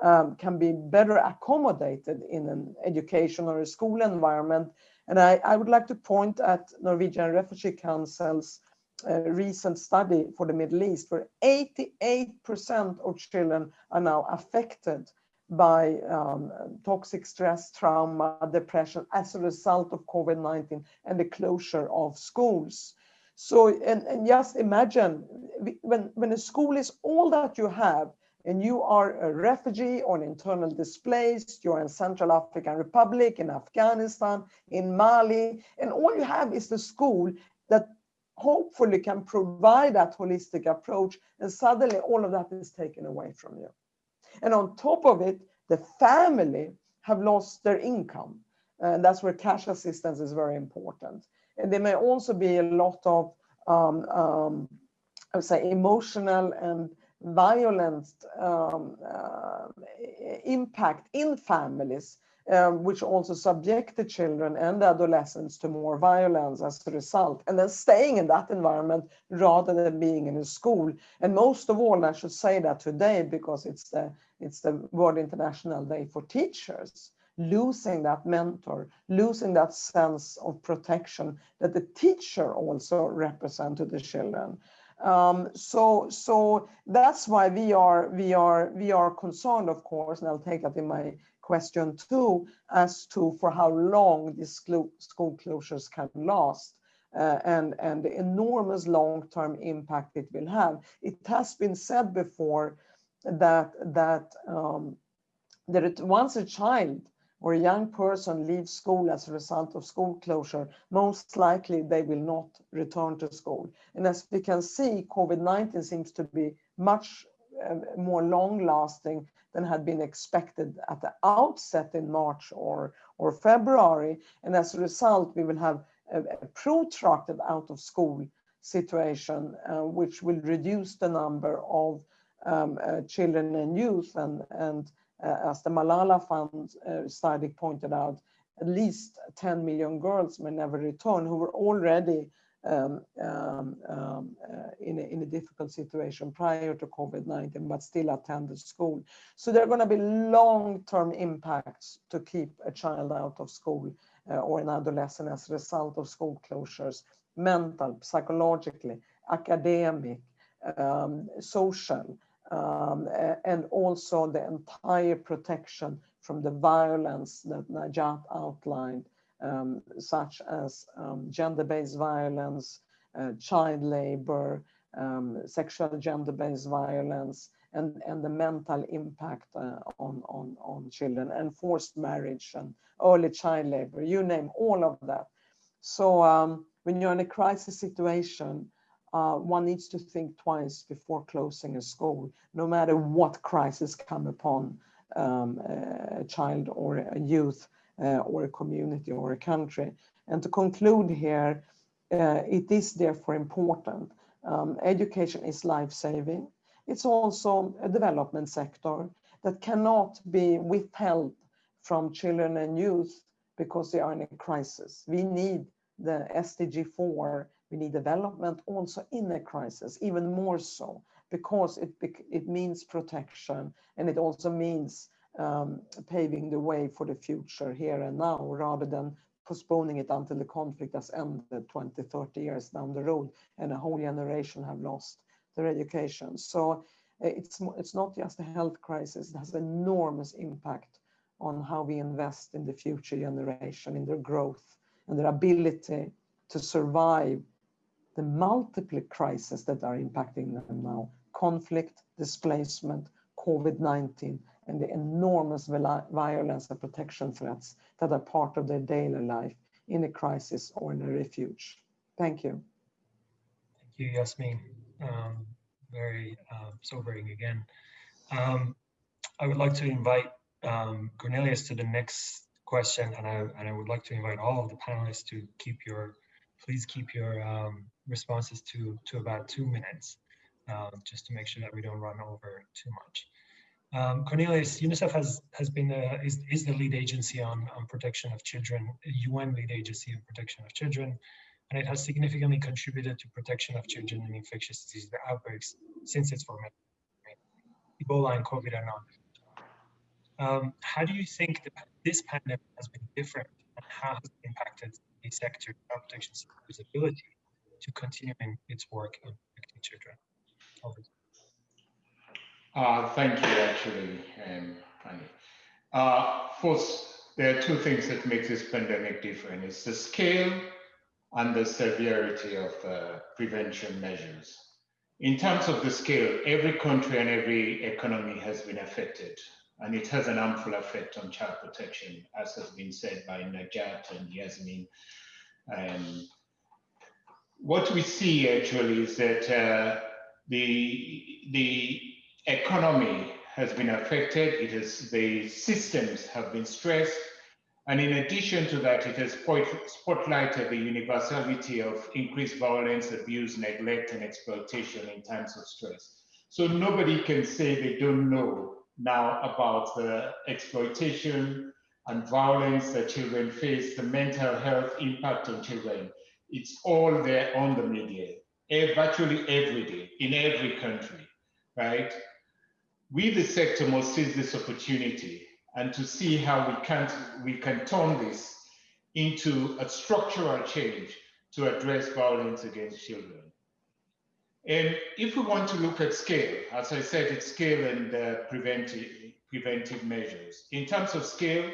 um, can be better accommodated in an education or a school environment. And I, I would like to point at Norwegian Refugee Council's a recent study for the Middle East where 88% of children are now affected by um, toxic stress, trauma, depression as a result of COVID-19 and the closure of schools. So, and, and just imagine when, when a school is all that you have and you are a refugee or an internal displaced, you're in Central African Republic, in Afghanistan, in Mali, and all you have is the school that hopefully can provide that holistic approach and suddenly all of that is taken away from you. And on top of it, the family have lost their income. And that's where cash assistance is very important. And there may also be a lot of, um, um, I would say, emotional and violent um, uh, impact in families um, which also subject the children and adolescents to more violence as a result, and then staying in that environment rather than being in a school. And most of all, I should say that today because it's the it's the World International Day for Teachers. Losing that mentor, losing that sense of protection that the teacher also represent to the children. Um, so, so that's why we are we are we are concerned, of course, and I'll take that in my question two as to for how long these school closures can last. Uh, and, and the enormous long-term impact it will have. It has been said before that, that, um, that it, once a child or a young person leaves school as a result of school closure, most likely they will not return to school. And as we can see, COVID-19 seems to be much uh, more long lasting than had been expected at the outset in March or, or February. And as a result, we will have a, a protracted out of school situation, uh, which will reduce the number of um, uh, children and youth. And, and uh, as the Malala Fund uh, study pointed out, at least 10 million girls may never return who were already um, um, um, uh, in, a, in a difficult situation prior to COVID-19, but still attended school. So there are going to be long-term impacts to keep a child out of school uh, or an adolescent as a result of school closures, mental, psychologically, academic, um, social, um, and also the entire protection from the violence that Najat outlined, um, such as um, gender-based violence, uh, child labor, um, sexual gender-based violence, and, and the mental impact uh, on, on, on children, and forced marriage and early child labor, you name all of that. So um, when you're in a crisis situation, uh, one needs to think twice before closing a school, no matter what crisis come upon um, a child or a youth or a community or a country. And to conclude here, uh, it is therefore important. Um, education is life-saving. It's also a development sector that cannot be withheld from children and youth because they are in a crisis. We need the SDG 4, we need development also in a crisis, even more so because it, it means protection and it also means um, paving the way for the future here and now rather than postponing it until the conflict has ended 20, 30 years down the road and a whole generation have lost their education. So uh, it's, it's not just a health crisis, it has enormous impact on how we invest in the future generation, in their growth and their ability to survive the multiple crises that are impacting them now, conflict, displacement, COVID-19, and the enormous violence and protection threats that are part of their daily life in a crisis or in a refuge. Thank you. Thank you, Yasmine. Um, very uh, sobering again. Um, I would like to invite um, Cornelius to the next question, and I, and I would like to invite all of the panelists to keep your, please keep your um, responses to, to about two minutes, uh, just to make sure that we don't run over too much. Um, Cornelius, UNICEF has has been uh, is is the lead agency on on protection of children, UN lead agency on protection of children, and it has significantly contributed to protection of children in infectious disease outbreaks since its formation. Ebola and COVID are not. Um, how do you think that this pandemic has been different, and how has it impacted the sector child protection sector's ability to continue in its work of protecting children? Over uh, thank you, actually, um. Uh, first, there are two things that make this pandemic different. It's the scale and the severity of uh, prevention measures. In terms of the scale, every country and every economy has been affected, and it has an harmful effect on child protection, as has been said by Najat and Yasmine. Um, what we see actually is that uh, the, the economy has been affected, it is the systems have been stressed, and in addition to that, it has spotlighted the universality of increased violence, abuse, neglect, and exploitation in times of stress. So nobody can say they don't know now about the exploitation and violence that children face, the mental health impact on children. It's all there on the media, eh, virtually every day, in every country, right? We, the sector, must seize this opportunity and to see how we can, we can turn this into a structural change to address violence against children. And if we want to look at scale, as I said, it's scale and uh, preventive, preventive measures. In terms of scale,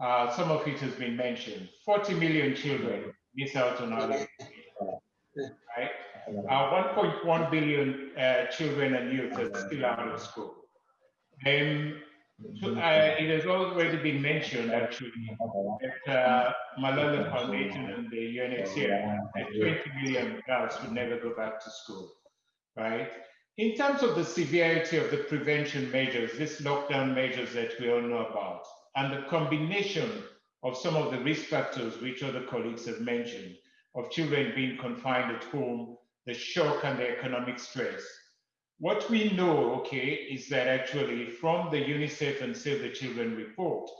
uh, some of it has been mentioned. 40 million children miss out on early right? Uh, 1.1 billion uh, children and youth are still out of school. Um, so, uh, it has already been mentioned actually that uh, Malala Foundation and the UNHCR that 20 million girls would never go back to school, right? In terms of the severity of the prevention measures, these lockdown measures that we all know about, and the combination of some of the risk factors which other colleagues have mentioned, of children being confined at home, the shock and the economic stress, What we know, okay, is that actually from the UNICEF and Save the Children report,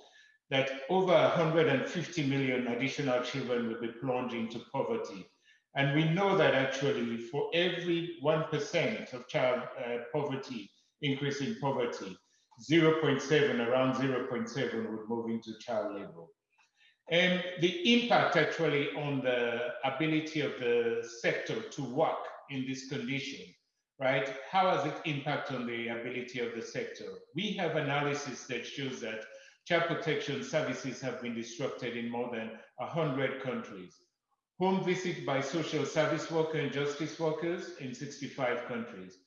that over 150 million additional children will be plunged into poverty. And we know that actually for every 1% of child uh, poverty, increase in poverty, 0.7, around 0.7 would move into child labor. And the impact actually on the ability of the sector to work in this condition, right? How has it impact on the ability of the sector? We have analysis that shows that child protection services have been disrupted in more than 100 countries. Home visit by social service workers and justice workers in 65 countries.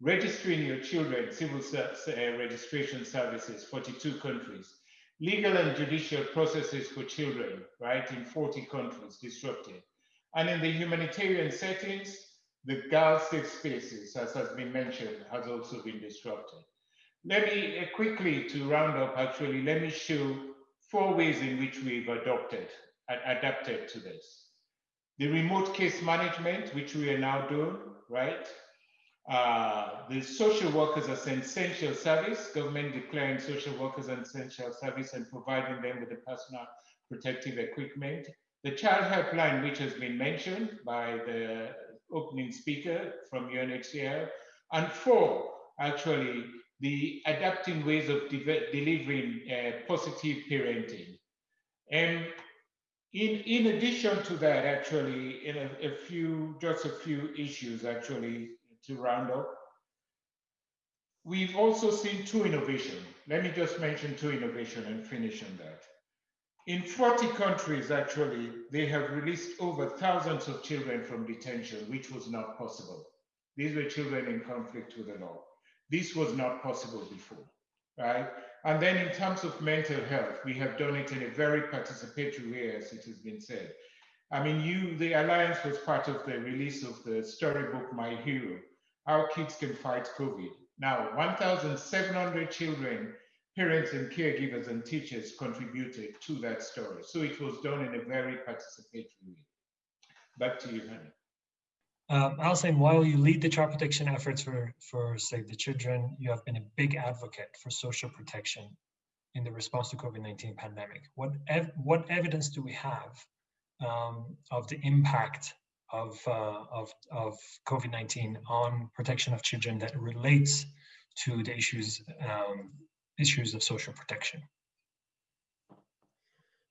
Registering your children, civil uh, registration services, 42 countries legal and judicial processes for children, right, in 40 countries disrupted. And in the humanitarian settings, the safe spaces, as has been mentioned, has also been disrupted. Let me uh, quickly, to round up, actually, let me show four ways in which we've adopted, adapted to this. The remote case management, which we are now doing, right? Uh, the social workers as an essential service, government declaring social workers an essential service and providing them with the personal protective equipment. The child helpline, which has been mentioned by the opening speaker from UNHCR. And four, actually, the adapting ways of de delivering uh, positive parenting. And in, in addition to that, actually, in a, a few, just a few issues, actually, to round up. We've also seen two innovation. Let me just mention two innovation and finish on that. In 40 countries, actually, they have released over thousands of children from detention, which was not possible. These were children in conflict with the law. This was not possible before, right? And then in terms of mental health, we have done it in a very participatory way, as it has been said. I mean, you, the Alliance was part of the release of the storybook, My Hero, how kids can fight COVID. Now, 1,700 children, parents and caregivers and teachers contributed to that story. So it was done in a very participatory way. Back to you, Henry. Um, Alison, while you lead the child protection efforts for, for Save the Children, you have been a big advocate for social protection in the response to COVID-19 pandemic. What, ev what evidence do we have um, of the impact of, uh, of, of COVID-19 on protection of children that relates to the issues, um, issues of social protection.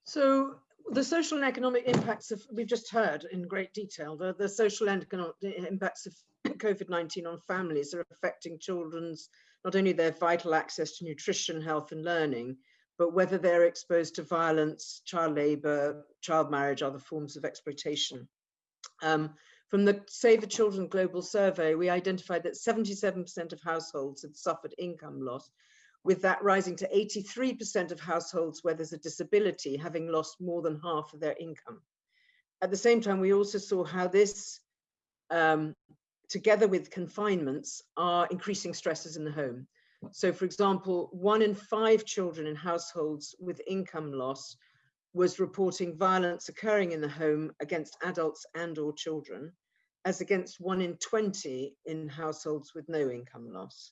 So the social and economic impacts of, we've just heard in great detail, the, the social and economic impacts of COVID-19 on families are affecting children's, not only their vital access to nutrition, health and learning, but whether they're exposed to violence, child labor, child marriage, other forms of exploitation. Um, from the Save the Children Global Survey, we identified that 77% of households had suffered income loss, with that rising to 83% of households where there's a disability having lost more than half of their income. At the same time, we also saw how this, um, together with confinements, are increasing stresses in the home. So for example, one in five children in households with income loss was reporting violence occurring in the home against adults and or children, as against one in 20 in households with no income loss.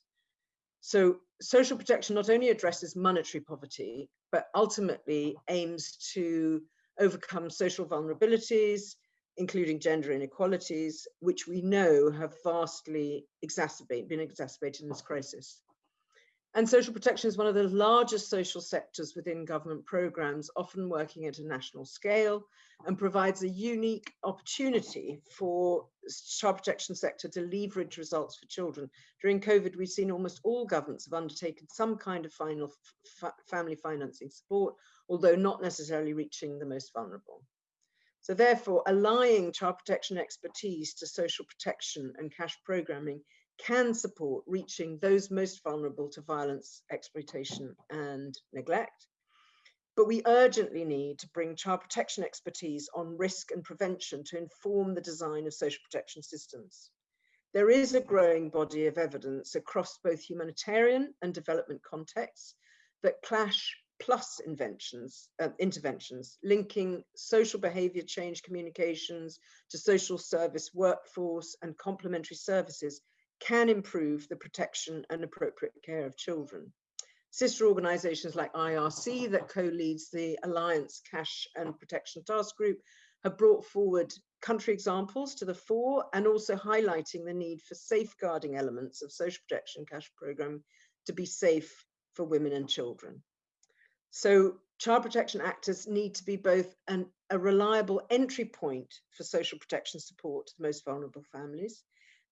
So social protection not only addresses monetary poverty, but ultimately aims to overcome social vulnerabilities, including gender inequalities, which we know have vastly been exacerbated in this crisis. And social protection is one of the largest social sectors within government programs, often working at a national scale, and provides a unique opportunity for child protection sector to leverage results for children. During COVID, we've seen almost all governments have undertaken some kind of final family financing support, although not necessarily reaching the most vulnerable. So therefore, allying child protection expertise to social protection and cash programming can support reaching those most vulnerable to violence, exploitation and neglect. But we urgently need to bring child protection expertise on risk and prevention to inform the design of social protection systems. There is a growing body of evidence across both humanitarian and development contexts that cash plus inventions, uh, interventions, linking social behavior change communications to social service workforce and complementary services can improve the protection and appropriate care of children. Sister organisations like IRC that co-leads the Alliance Cash and Protection Task Group have brought forward country examples to the fore and also highlighting the need for safeguarding elements of social protection cash programme to be safe for women and children. So child protection actors need to be both an, a reliable entry point for social protection support to the most vulnerable families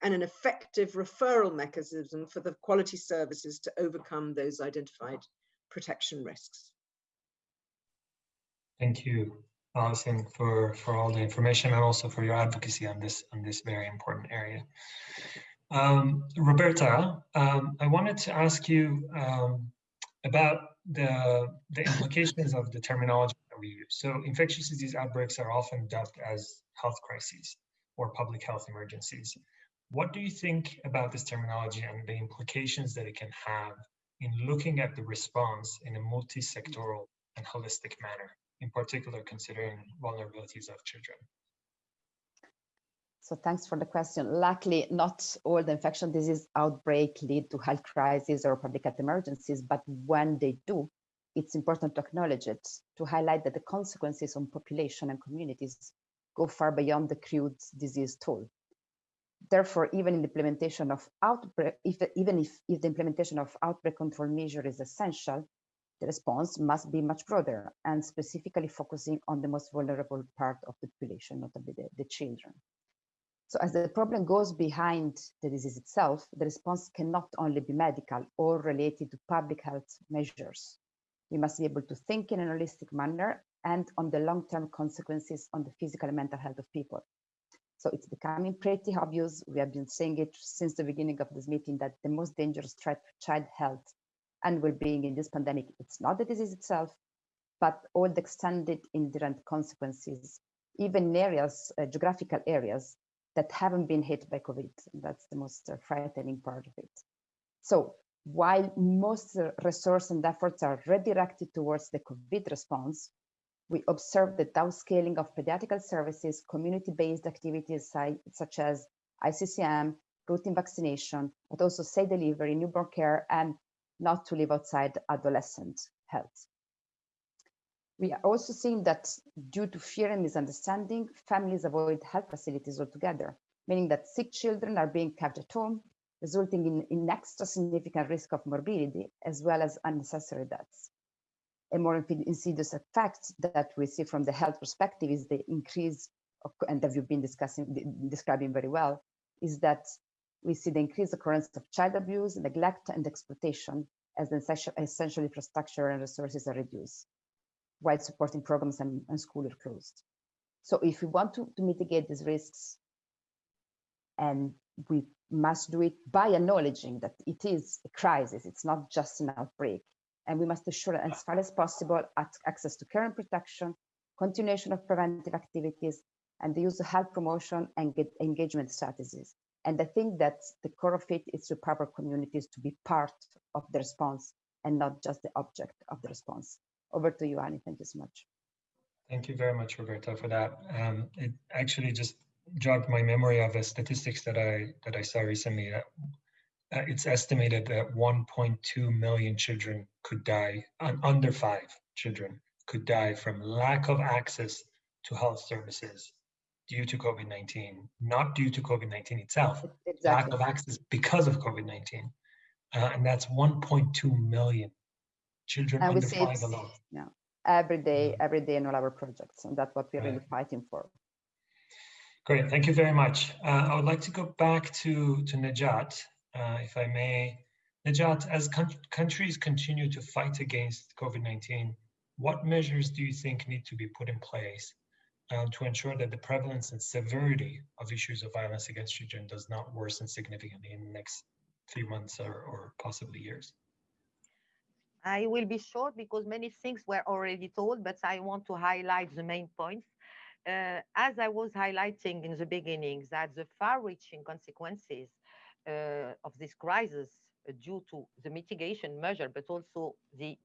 and an effective referral mechanism for the quality services to overcome those identified protection risks. Thank you, Alison, for, for all the information and also for your advocacy on this on this very important area. Um, Roberta, um, I wanted to ask you um, about the, the implications of the terminology that we use. So infectious disease outbreaks are often dubbed as health crises or public health emergencies. What do you think about this terminology and the implications that it can have in looking at the response in a multi-sectoral and holistic manner, in particular considering vulnerabilities of children? So thanks for the question. Luckily, not all the infection disease outbreak lead to health crises or public health emergencies, but when they do, it's important to acknowledge it, to highlight that the consequences on population and communities go far beyond the crude disease toll therefore, even in the implementation of outbreak, if, even if, if the implementation of outbreak control measure is essential, the response must be much broader and specifically focusing on the most vulnerable part of the population, notably the, the children. So as the problem goes behind the disease itself, the response cannot only be medical or related to public health measures. We must be able to think in a holistic manner and on the long-term consequences on the physical and mental health of people. So it's becoming pretty obvious. We have been saying it since the beginning of this meeting that the most dangerous threat to child health and well-being in this pandemic, it's not the disease itself, but all the extended indirect consequences, even in areas, uh, geographical areas that haven't been hit by COVID. That's the most uh, frightening part of it. So while most uh, resources and efforts are redirected towards the COVID response, we observed the downscaling of pediatric services, community-based activities such as ICCM, routine vaccination, but also safe delivery, newborn care, and not to live outside adolescent health. We are also seeing that due to fear and misunderstanding, families avoid health facilities altogether, meaning that sick children are being kept at home, resulting in, in extra significant risk of morbidity as well as unnecessary deaths a more insidious effect that we see from the health perspective is the increase, of, and that you've been discussing, describing very well, is that we see the increased occurrence of child abuse, neglect, and exploitation as the essential, essential infrastructure and resources are reduced, while supporting programs and, and schools are closed. So if we want to, to mitigate these risks, and we must do it by acknowledging that it is a crisis, it's not just an outbreak, and we must ensure as far as possible access to care and protection, continuation of preventive activities, and the use of health promotion and engagement strategies. And I think that the core of it is to empower communities to be part of the response and not just the object of the response. Over to you, Hani. Thank you so much. Thank you very much, Roberta, for that. Um, it actually just jogged my memory of the statistics that I that I saw recently. Uh, it's estimated that 1.2 million children could die, and under five children could die from lack of access to health services due to COVID-19, not due to COVID-19 itself, exactly. lack of access because of COVID-19. Uh, and that's 1.2 million children under five alone. Yeah, every day, every day in all our projects. And that's what we're right. really fighting for. Great, thank you very much. Uh, I would like to go back to, to Najat uh, if I may. Najat, as countries continue to fight against COVID-19, what measures do you think need to be put in place uh, to ensure that the prevalence and severity of issues of violence against children does not worsen significantly in the next few months or, or possibly years? I will be short because many things were already told, but I want to highlight the main points. Uh, as I was highlighting in the beginning, that the far-reaching consequences of this crisis uh, due to the mitigation measure, but also the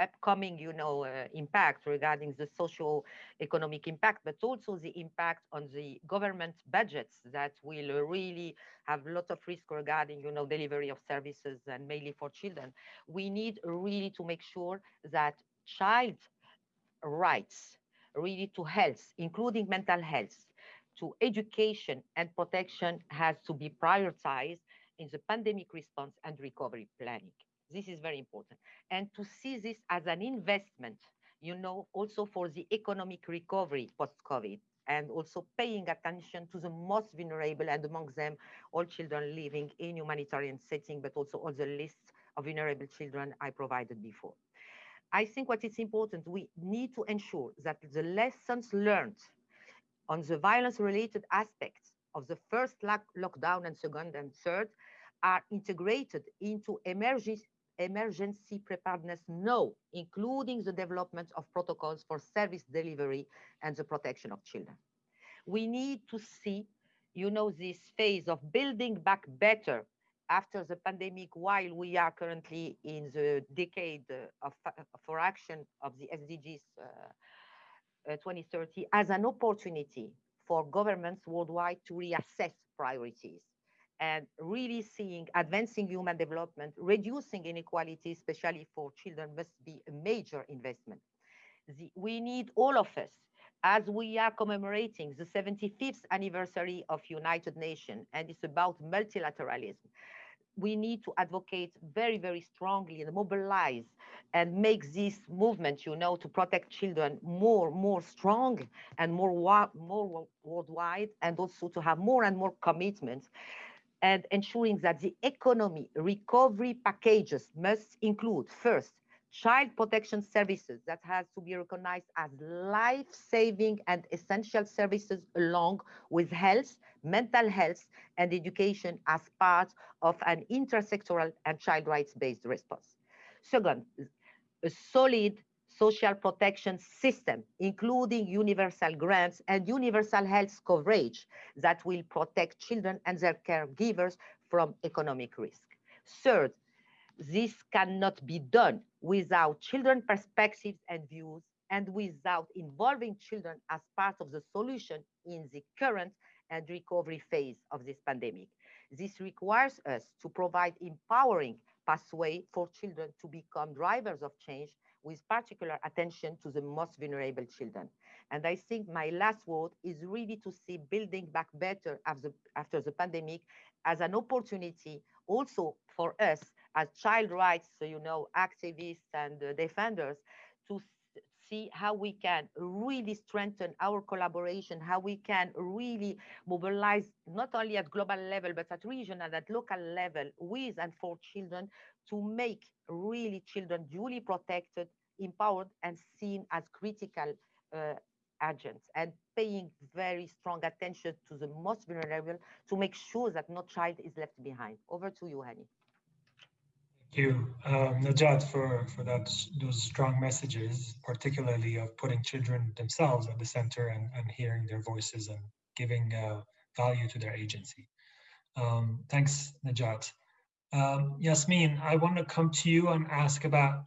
upcoming, you know, uh, impact regarding the social economic impact, but also the impact on the government budgets that will uh, really have a lot of risk regarding, you know, delivery of services and mainly for children. We need really to make sure that child rights really to health, including mental health, to education and protection has to be prioritized in the pandemic response and recovery planning. This is very important. And to see this as an investment, you know, also for the economic recovery post-COVID and also paying attention to the most vulnerable and among them all children living in humanitarian setting, but also all the lists of vulnerable children I provided before. I think what is important, we need to ensure that the lessons learned on the violence related aspects of the first lockdown and second and third are integrated into emergency, emergency preparedness now, including the development of protocols for service delivery and the protection of children. We need to see, you know, this phase of building back better after the pandemic, while we are currently in the decade of, for action of the SDGs uh, uh, Uh, 2030 as an opportunity for governments worldwide to reassess priorities and really seeing advancing human development, reducing inequality, especially for children, must be a major investment. The, we need all of us, as we are commemorating the 75th anniversary of United Nations, and it's about multilateralism. We need to advocate very, very strongly and mobilize and make this movement, you know, to protect children more, more strong and more, more worldwide, and also to have more and more commitments and ensuring that the economy recovery packages must include first child protection services that has to be recognized as life-saving and essential services along with health, mental health, and education as part of an intersectoral and child rights-based response. Second, a solid social protection system, including universal grants and universal health coverage that will protect children and their caregivers from economic risk. Third, this cannot be done without children perspectives and views and without involving children as part of the solution in the current and recovery phase of this pandemic. This requires us to provide empowering pathway for children to become drivers of change with particular attention to the most vulnerable children. And I think my last word is really to see building back better after, after the pandemic as an opportunity also for us as child rights, you know, activists and uh, defenders to see how we can really strengthen our collaboration, how we can really mobilize not only at global level, but at regional and at local level with and for children to make really children duly protected, empowered, and seen as critical uh, agents and paying very strong attention to the most vulnerable to make sure that no child is left behind. Over to you, Hani. Thank you, um, Najat, for, for that, those strong messages, particularly of putting children themselves at the center and, and hearing their voices and giving uh, value to their agency. Um, thanks, Najat. Um, Yasmine, I want to come to you and ask about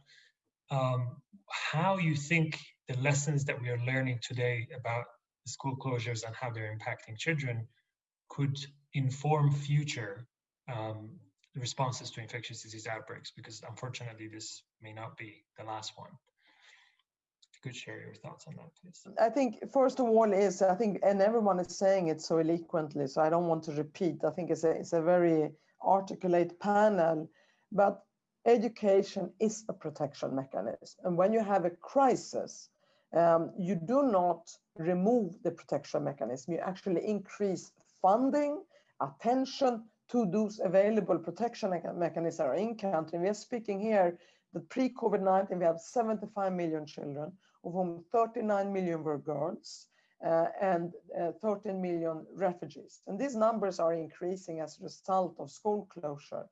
um, how you think the lessons that we are learning today about school closures and how they're impacting children could inform future um, responses to infectious disease outbreaks, because unfortunately this may not be the last one. Could share your thoughts on that, please. I think first of all is, I think, and everyone is saying it so eloquently, so I don't want to repeat. I think it's a, it's a very articulate panel, but education is a protection mechanism. And when you have a crisis, um, you do not remove the protection mechanism. You actually increase funding, attention to those available protection mechanisms are in country. We are speaking here that pre-COVID-19, we have 75 million children, of whom 39 million were girls, uh, and uh, 13 million refugees. And these numbers are increasing as a result of school closure.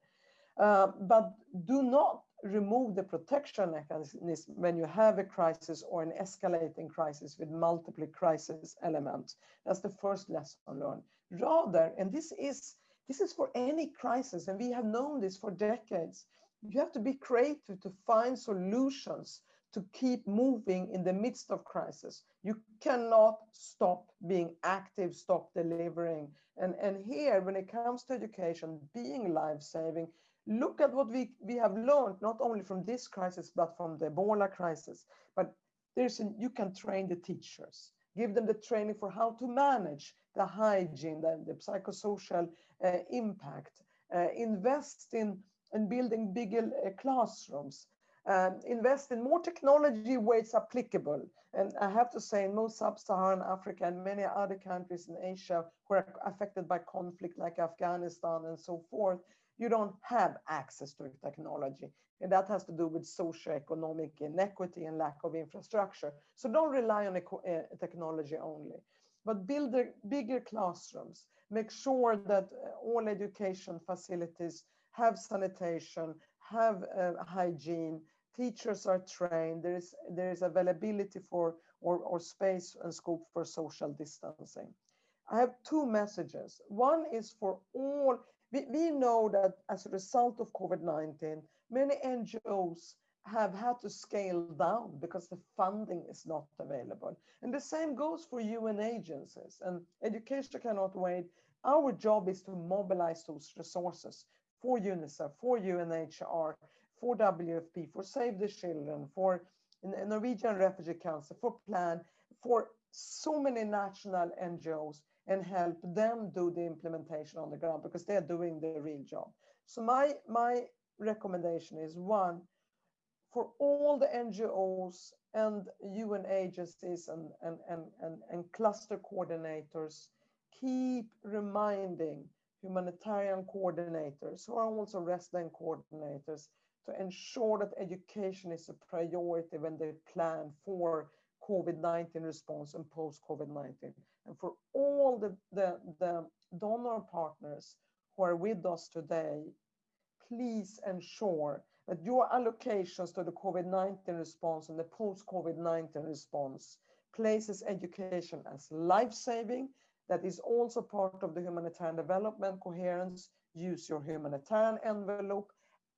Uh, but do not remove the protection mechanism when you have a crisis or an escalating crisis with multiple crisis elements. That's the first lesson learned. Rather, and this is this is for any crisis, and we have known this for decades, you have to be creative to find solutions to keep moving in the midst of crisis. You cannot stop being active, stop delivering. And, and here, when it comes to education, being life-saving, look at what we, we have learned, not only from this crisis, but from the Ebola crisis. But there's a, you can train the teachers, give them the training for how to manage the hygiene, the, the psychosocial impact, uh, invest in, in building bigger uh, classrooms, um, invest in more technology where it's applicable. And I have to say, in most sub-Saharan Africa and many other countries in Asia who are affected by conflict like Afghanistan and so forth, you don't have access to technology. And that has to do with socioeconomic inequity and lack of infrastructure. So don't rely on uh, technology only, but build bigger classrooms. Make sure that uh, all education facilities have sanitation, have uh, hygiene, teachers are trained, there is, there is availability for or, or space and scope for social distancing. I have two messages. One is for all, we, we know that as a result of COVID-19, many NGOs have had to scale down because the funding is not available. And the same goes for UN agencies and education cannot wait. Our job is to mobilize those resources for UNICEF, for UNHCR, for WFP, for Save the Children, for Norwegian Refugee Council, for PLAN, for so many national NGOs and help them do the implementation on the ground because they're doing the real job. So my, my recommendation is one, for all the NGOs and UN agencies and, and, and, and, and cluster coordinators, keep reminding humanitarian coordinators who are also resident coordinators to ensure that education is a priority when they plan for COVID-19 response and post-COVID-19. And for all the, the, the donor partners who are with us today, please ensure that your allocations to the COVID-19 response and the post-COVID-19 response places education as life-saving, that is also part of the humanitarian development coherence, use your humanitarian envelope,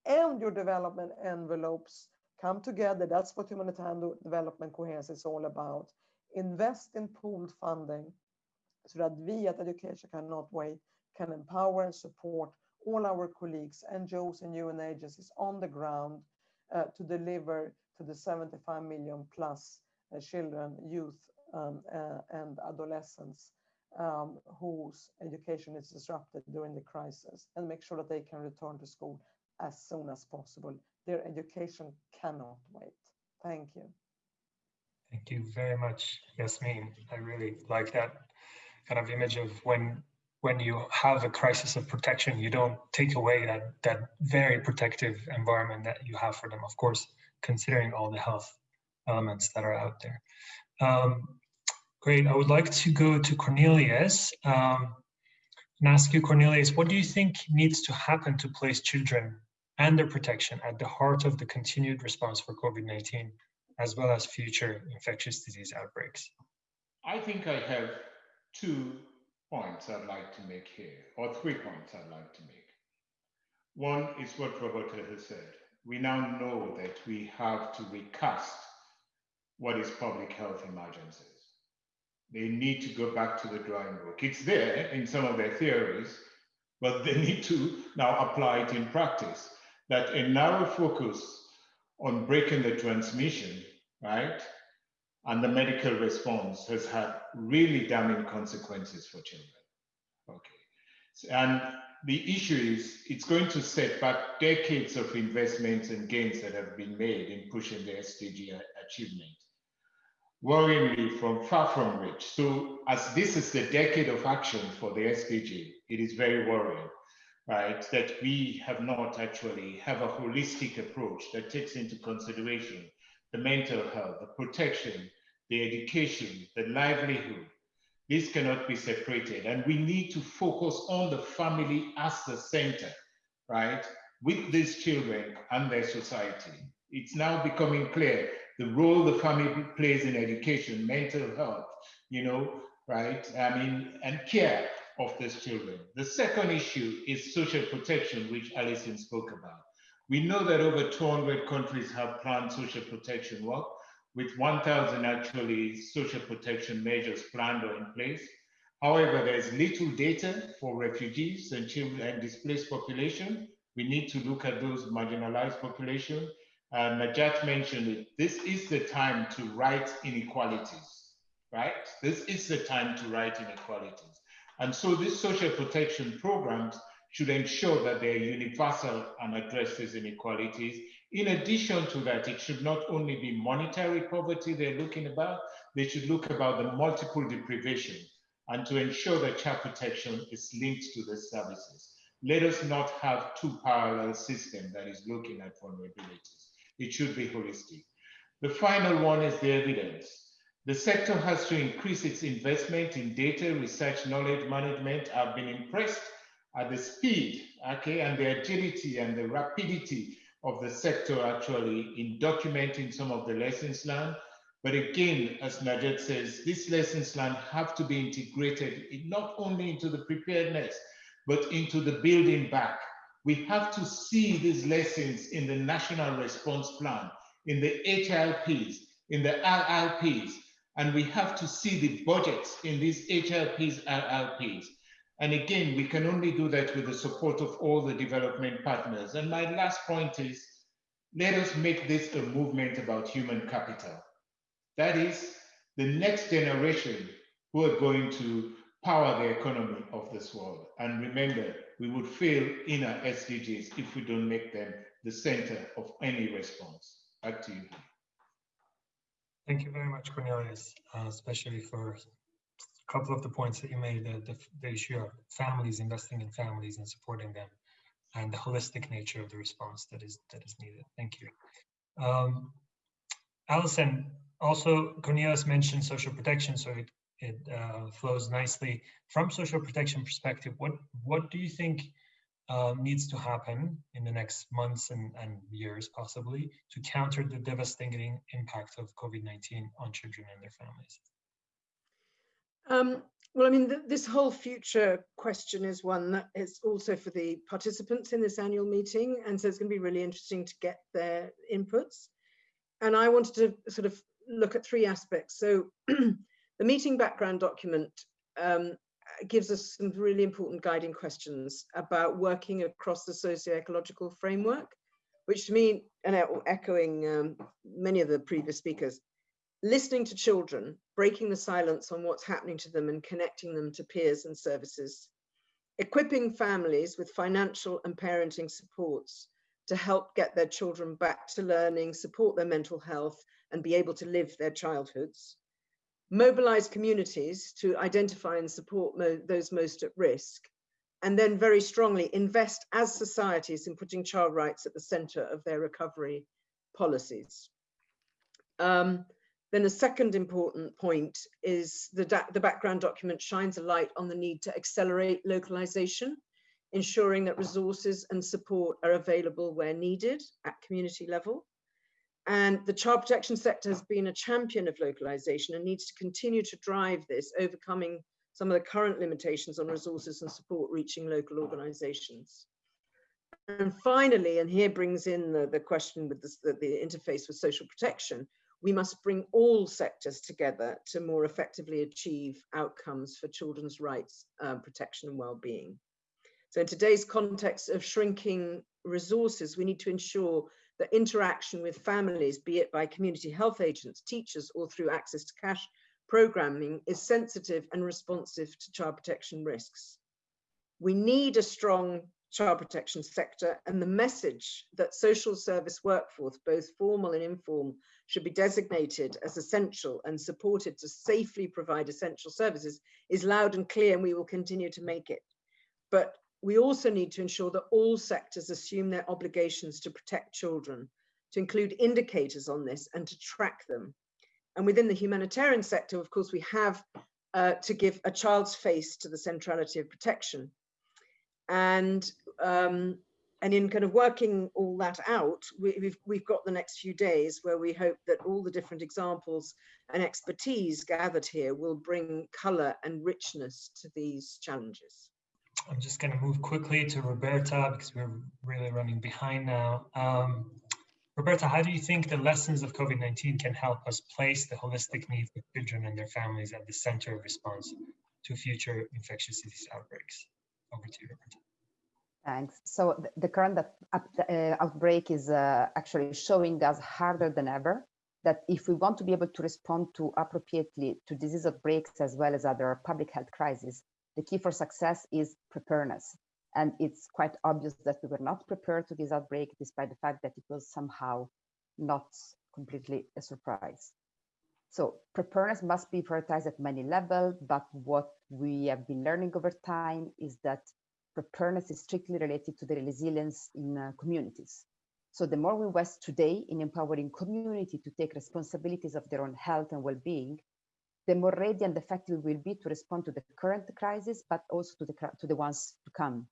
and your development envelopes come together. That's what humanitarian development coherence is all about. Invest in pooled funding so that we at Education Cannot Wait can empower and support all our colleagues, NGOs and UN agencies on the ground uh, to deliver to the 75 million plus uh, children, youth, um, uh, and adolescents um, whose education is disrupted during the crisis and make sure that they can return to school as soon as possible. Their education cannot wait. Thank you. Thank you very much, Yasmine. I really like that kind of image of when when you have a crisis of protection, you don't take away that that very protective environment that you have for them. Of course, considering all the health elements that are out there. Um, great. I would like to go to Cornelius um, and ask you, Cornelius, what do you think needs to happen to place children and their protection at the heart of the continued response for COVID-19, as well as future infectious disease outbreaks? I think I have two points I'd like to make here, or three points I'd like to make. One is what Roberta has said. We now know that we have to recast what is public health emergencies. They need to go back to the drawing board. It's there in some of their theories, but they need to now apply it in practice that a narrow focus on breaking the transmission, right, and the medical response has had really damning consequences for children. Okay. And the issue is it's going to set back decades of investments and gains that have been made in pushing the SDG achievement. Worryingly, from far from reach. So, as this is the decade of action for the SDG, it is very worrying right, that we have not actually have a holistic approach that takes into consideration the mental health, the protection, the education, the livelihood. This cannot be separated. And we need to focus on the family as the center, right, with these children and their society. It's now becoming clear the role the family plays in education, mental health, you know, right? I mean, and care of these children. The second issue is social protection, which Alison spoke about. We know that over 200 countries have planned social protection work, with 1,000 actually social protection measures planned or in place. However, there's little data for refugees and children and displaced population. We need to look at those marginalized population. Uh, Najat mentioned it. This is the time to right inequalities, right? This is the time to right inequalities. And so these social protection programs should ensure that they're universal and address these inequalities. In addition to that, it should not only be monetary poverty they're looking about, they should look about the multiple deprivation and to ensure that child protection is linked to the services. Let us not have two parallel systems that is looking at vulnerabilities. It should be holistic. The final one is the evidence. The sector has to increase its investment in data, research, knowledge management. I've been impressed at the speed, okay, and the agility and the rapidity of the sector actually in documenting some of the lessons learned but again, as Najat says, these lessons learned have to be integrated not only into the preparedness, but into the building back. We have to see these lessons in the national response plan, in the HLPs, in the LLPs, and we have to see the budgets in these HLPs, LLPs. And again, we can only do that with the support of all the development partners. And my last point is, let us make this a movement about human capital. That is the next generation who are going to power the economy of this world. And remember, we would fail in our SDGs if we don't make them the center of any response. Back to you. Thank you very much, Cornelius, uh, especially for couple of the points that you made, the, the, the, issue of families, investing in families and supporting them, and the holistic nature of the response that is that is needed. Thank you. Um, Alison, also, Cornelius mentioned social protection, so it, it uh, flows nicely from social protection perspective. What what do you think uh, needs to happen in the next months and, and years, possibly, to counter the devastating impact of COVID-19 on children and their families? Um, well, I mean, th this whole future question is one that is also for the participants in this annual meeting. And so it's going to be really interesting to get their inputs. And I wanted to sort of look at three aspects. So the meeting background document um, gives us some really important guiding questions about working across the socio-ecological framework, which to me, and echoing um, many of the previous speakers, listening to children, breaking the silence on what's happening to them and connecting them to peers and services, equipping families with financial and parenting supports to help get their children back to learning, support their mental health, and be able to live their childhoods, mobilize communities to identify and support mo those most at risk, and then very strongly invest as societies in putting child rights at the center of their recovery policies. Um, then a second important point is the, the background document shines a light on the need to accelerate localization, ensuring that resources and support are available where needed at community level. And the child protection sector has been a champion of localization and needs to continue to drive this, overcoming some of the current limitations on resources and support reaching local organizations. And finally, and here brings in the, the question with the, the interface with social protection, we must bring all sectors together to more effectively achieve outcomes for children's rights, uh, protection and well-being. So in today's context of shrinking resources, we need to ensure that interaction with families, be it by community health agents, teachers, or through access to cash programming is sensitive and responsive to child protection risks. We need a strong child protection sector and the message that social service workforce, both formal and informal, should be designated as essential and supported to safely provide essential services is loud and clear and we will continue to make it. But we also need to ensure that all sectors assume their obligations to protect children, to include indicators on this and to track them. And within the humanitarian sector, of course, we have uh, to give a child's face to the centrality of protection. And, um, and in kind of working all that out, we, we've, we've got the next few days where we hope that all the different examples and expertise gathered here will bring color and richness to these challenges. I'm just going to move quickly to Roberta because we're really running behind now. Um, Roberta, how do you think the lessons of COVID-19 can help us place the holistic needs of children and their families at the center of response to future infectious disease outbreaks? Over to you. Thanks. So the, the current uh, outbreak is uh, actually showing us harder than ever that if we want to be able to respond to appropriately to disease outbreaks as well as other public health crises, the key for success is preparedness. And it's quite obvious that we were not prepared to this outbreak, despite the fact that it was somehow not completely a surprise. So preparedness must be prioritized at many levels, but what we have been learning over time is that preparedness is strictly related to the resilience in uh, communities. So the more we invest today in empowering community to take responsibilities of their own health and well-being, the more ready and effective we will be to respond to the current crisis, but also to the, to the ones to come.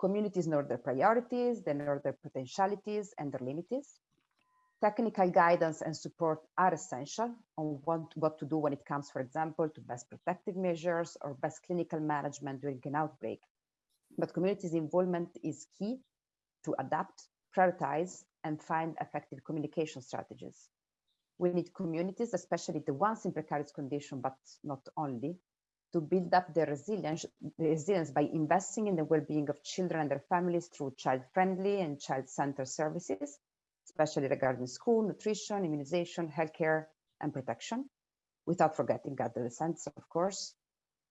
Communities know their priorities, they know their potentialities and their limits. Technical guidance and support are essential on what, what to do when it comes, for example, to best protective measures or best clinical management during an outbreak. But communities' involvement is key to adapt, prioritize, and find effective communication strategies. We need communities, especially the ones in precarious condition, but not only, to build up their resilience, resilience by investing in the well-being of children and their families through child-friendly and child-centered services, especially regarding school, nutrition, immunization, healthcare, and protection, without forgetting adolescents, of course.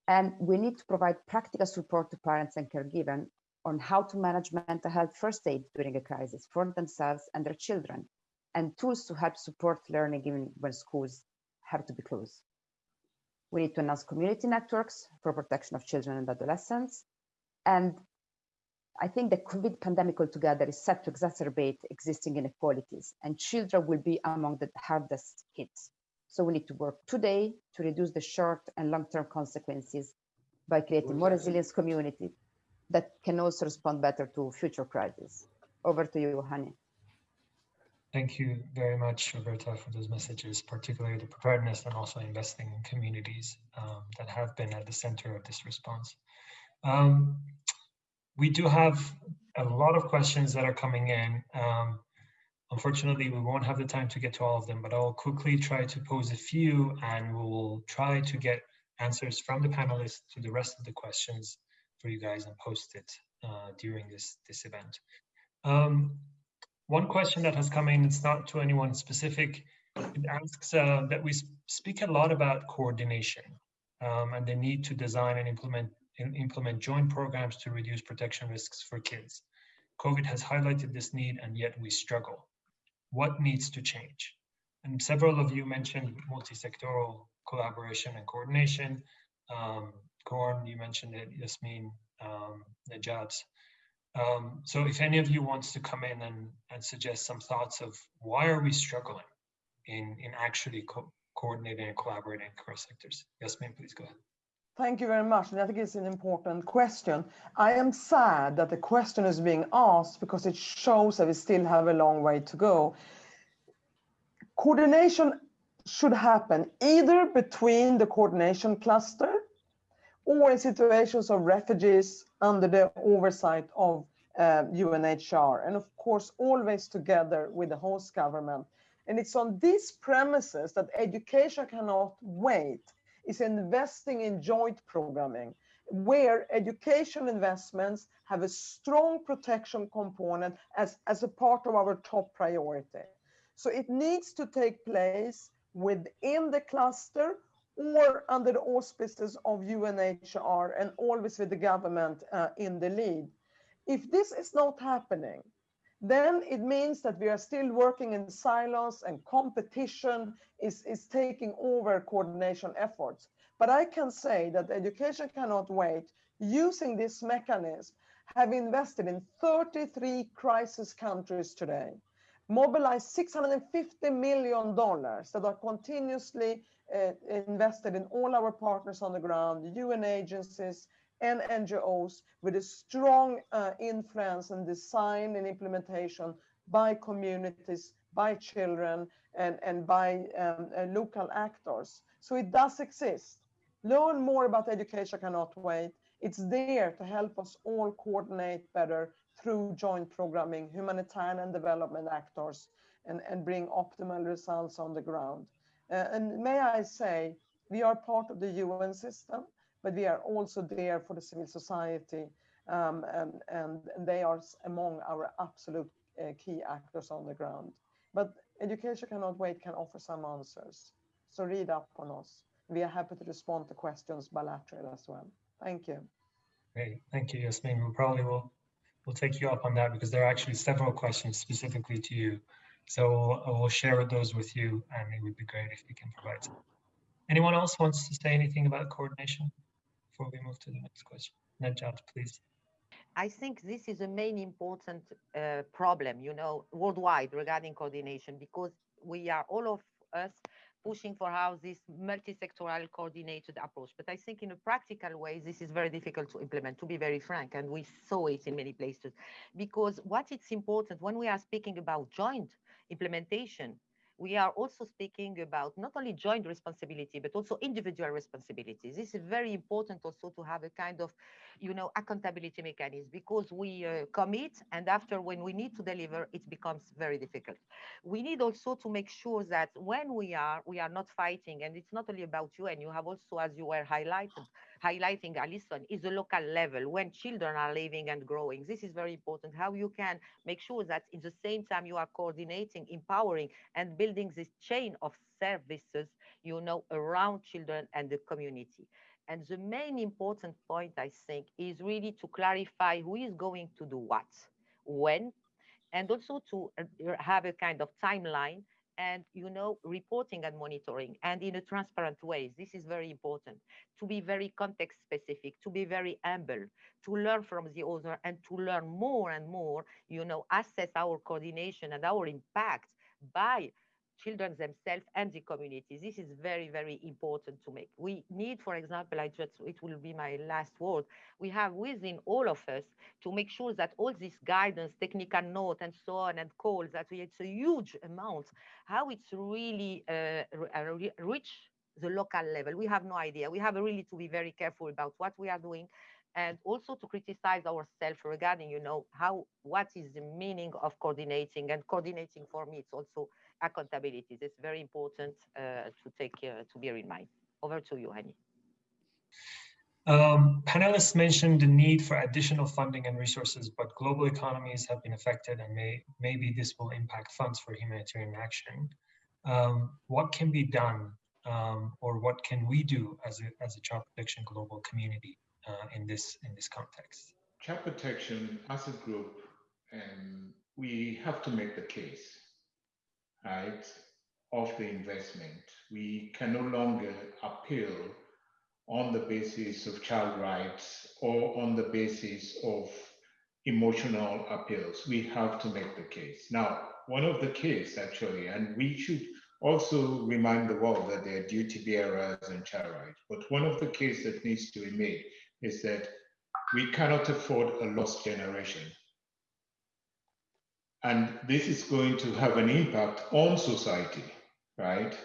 And we need to provide practical support to parents and caregivers on how to manage mental health first aid during a crisis for themselves and their children, and tools to help support learning even when schools have to be closed. We need to enhance community networks for protection of children and adolescents. And I think the COVID pandemic altogether is set to exacerbate existing inequalities and children will be among the hardest hit. So we need to work today to reduce the short and long-term consequences by creating more resilient communities that can also respond better to future crises. Over to you, Hani. Thank you very much, Roberta, for those messages, particularly the preparedness and also investing in communities um, that have been at the center of this response. Um, we do have a lot of questions that are coming in. Um, unfortunately, we won't have the time to get to all of them, but I'll quickly try to pose a few and we'll try to get answers from the panelists to the rest of the questions for you guys and post it uh, during this, this event. Um, one question that has come in, it's not to anyone specific, it asks uh, that we speak a lot about coordination um, and the need to design and implement, implement joint programs to reduce protection risks for kids. COVID has highlighted this need and yet we struggle. What needs to change? And several of you mentioned multi-sectoral collaboration and coordination. Um, Korn, you mentioned it, Yasmine, um, Najat. Um, so if any of you wants to come in and, and suggest some thoughts of why are we struggling in, in actually co coordinating and collaborating across sectors? Yasmine, please go ahead. Thank you very much. And I think it's an important question. I am sad that the question is being asked because it shows that we still have a long way to go. Coordination should happen either between the coordination cluster or in situations of refugees under the oversight of uh, UNHCR, and of course, always together with the host government. And it's on these premises that education cannot wait, is investing in joint programming, where education investments have a strong protection component as, as a part of our top priority. So it needs to take place within the cluster or under the auspices of UNHCR and always with the government uh, in the lead. If this is not happening, then it means that we are still working in silos and competition is, is taking over coordination efforts. But I can say that education cannot wait using this mechanism have invested in 33 crisis countries today, mobilized $650 million that are continuously uh, invested in all our partners on the ground, UN agencies and NGOs with a strong uh, influence and design and implementation by communities, by children, and, and by um, uh, local actors. So it does exist. Learn more about education cannot wait. It's there to help us all coordinate better through joint programming, humanitarian and development actors, and, and bring optimal results on the ground. Uh, and may I say, we are part of the UN system, but we are also there for the civil society, um, and, and, they are among our absolute uh, key actors on the ground. But Education Cannot Wait can offer some answers. So read up on us. We are happy to respond to questions bilateral as well. Thank you. Great, thank you, Yasmine. We probably will we'll take you up on that because there are actually several questions specifically to you. So we'll share those with you and it would be great if you can provide some. Anyone else wants to say anything about coordination before we move to the next question? Najat, please. I think this is a main important uh, problem, you know, worldwide regarding coordination because we are all of us pushing for how this multi-sectoral coordinated approach. But I think in a practical way, this is very difficult to implement, to be very frank, and we saw it in many places. Because what it's important when we are speaking about joint implementation, we are also speaking about not only joint responsibility, but also individual responsibility. This is very important also to have a kind of, you know, accountability mechanism because we uh, commit and after when we need to deliver, it becomes very difficult. We need also to make sure that when we are, we are not fighting and it's not only about you and you have also, as you were highlighted, highlighting Alison is the local level when children are living and growing. This is very important, how you can make sure that in the same time you are coordinating, empowering and building this chain of services, you know, around children and the community. And the main important point, I think, is really to clarify who is going to do what, when, and also to uh, have a kind of timeline and you know reporting and monitoring and in a transparent way. This is very important. To be very context specific to be very humble to learn from the other and to learn more and more you know assess our coordination and our impact by children themselves and the community. This is very, very important to make. We need, for example, I just, it will be my last word, we have within all of us to make sure that all this guidance, technical note and so on and calls, that we, it's a huge amount, how it's really uh, reach the local level. We have no idea. We have really to be very careful about what we are doing and also to criticize ourselves regarding, you know, how, what is the meaning of coordinating and coordinating for me, it's also accountability. It's very important uh, to take, uh, to bear in mind. Over to you, Hani. Um, panelists mentioned the need for additional funding and resources, but global economies have been affected and may, maybe this will impact funds for humanitarian action. Um, what can be done um, or what can we do as a, as a child protection global community uh, in this in this context? Child protection as a group, um, we have to make the case, right, of the investment. We can no longer appeal on the basis of child rights or on the basis of emotional appeals. We have to make the case. Now, one of the case actually, and we should also remind the world that there are duty bearers and child rights. But one of the case that needs to be made is that we cannot afford a lost generation. And this is going to have an impact on society, right?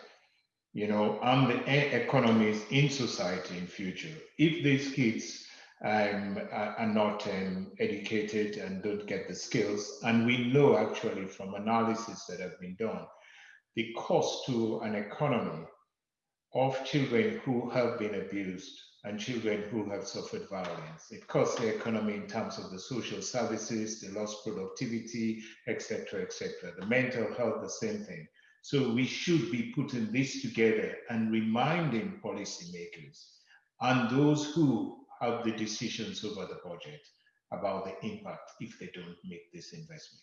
You know, on the economies in society in future. If these kids um, are not um, educated and don't get the skills, and we know actually from analysis that have been done, the cost to an economy of children who have been abused and children who have suffered violence. It costs the economy in terms of the social services, the lost productivity, etc., etc. The mental health, the same thing. So we should be putting this together and reminding policymakers and those who have the decisions over the budget about the impact if they don't make this investment.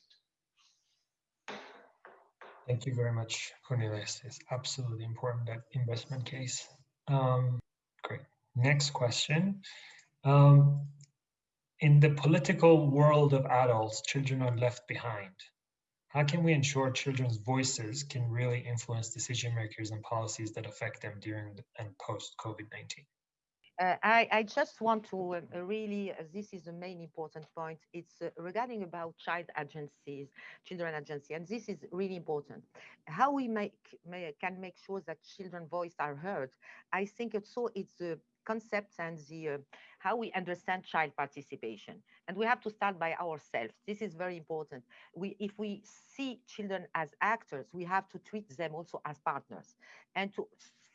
Thank you very much, Cornelius. It's absolutely important that investment case. Um, great. Next question. Um, in the political world of adults, children are left behind. How can we ensure children's voices can really influence decision makers and policies that affect them during and post COVID-19? Uh, I, I, just want to uh, really, uh, this is the main important point. It's uh, regarding about child agencies, children agency, and this is really important. How we make, may, can make sure that children voice are heard. I think also it's the concepts and the uh, how we understand child participation and we have to start by ourselves this is very important we if we see children as actors we have to treat them also as partners and to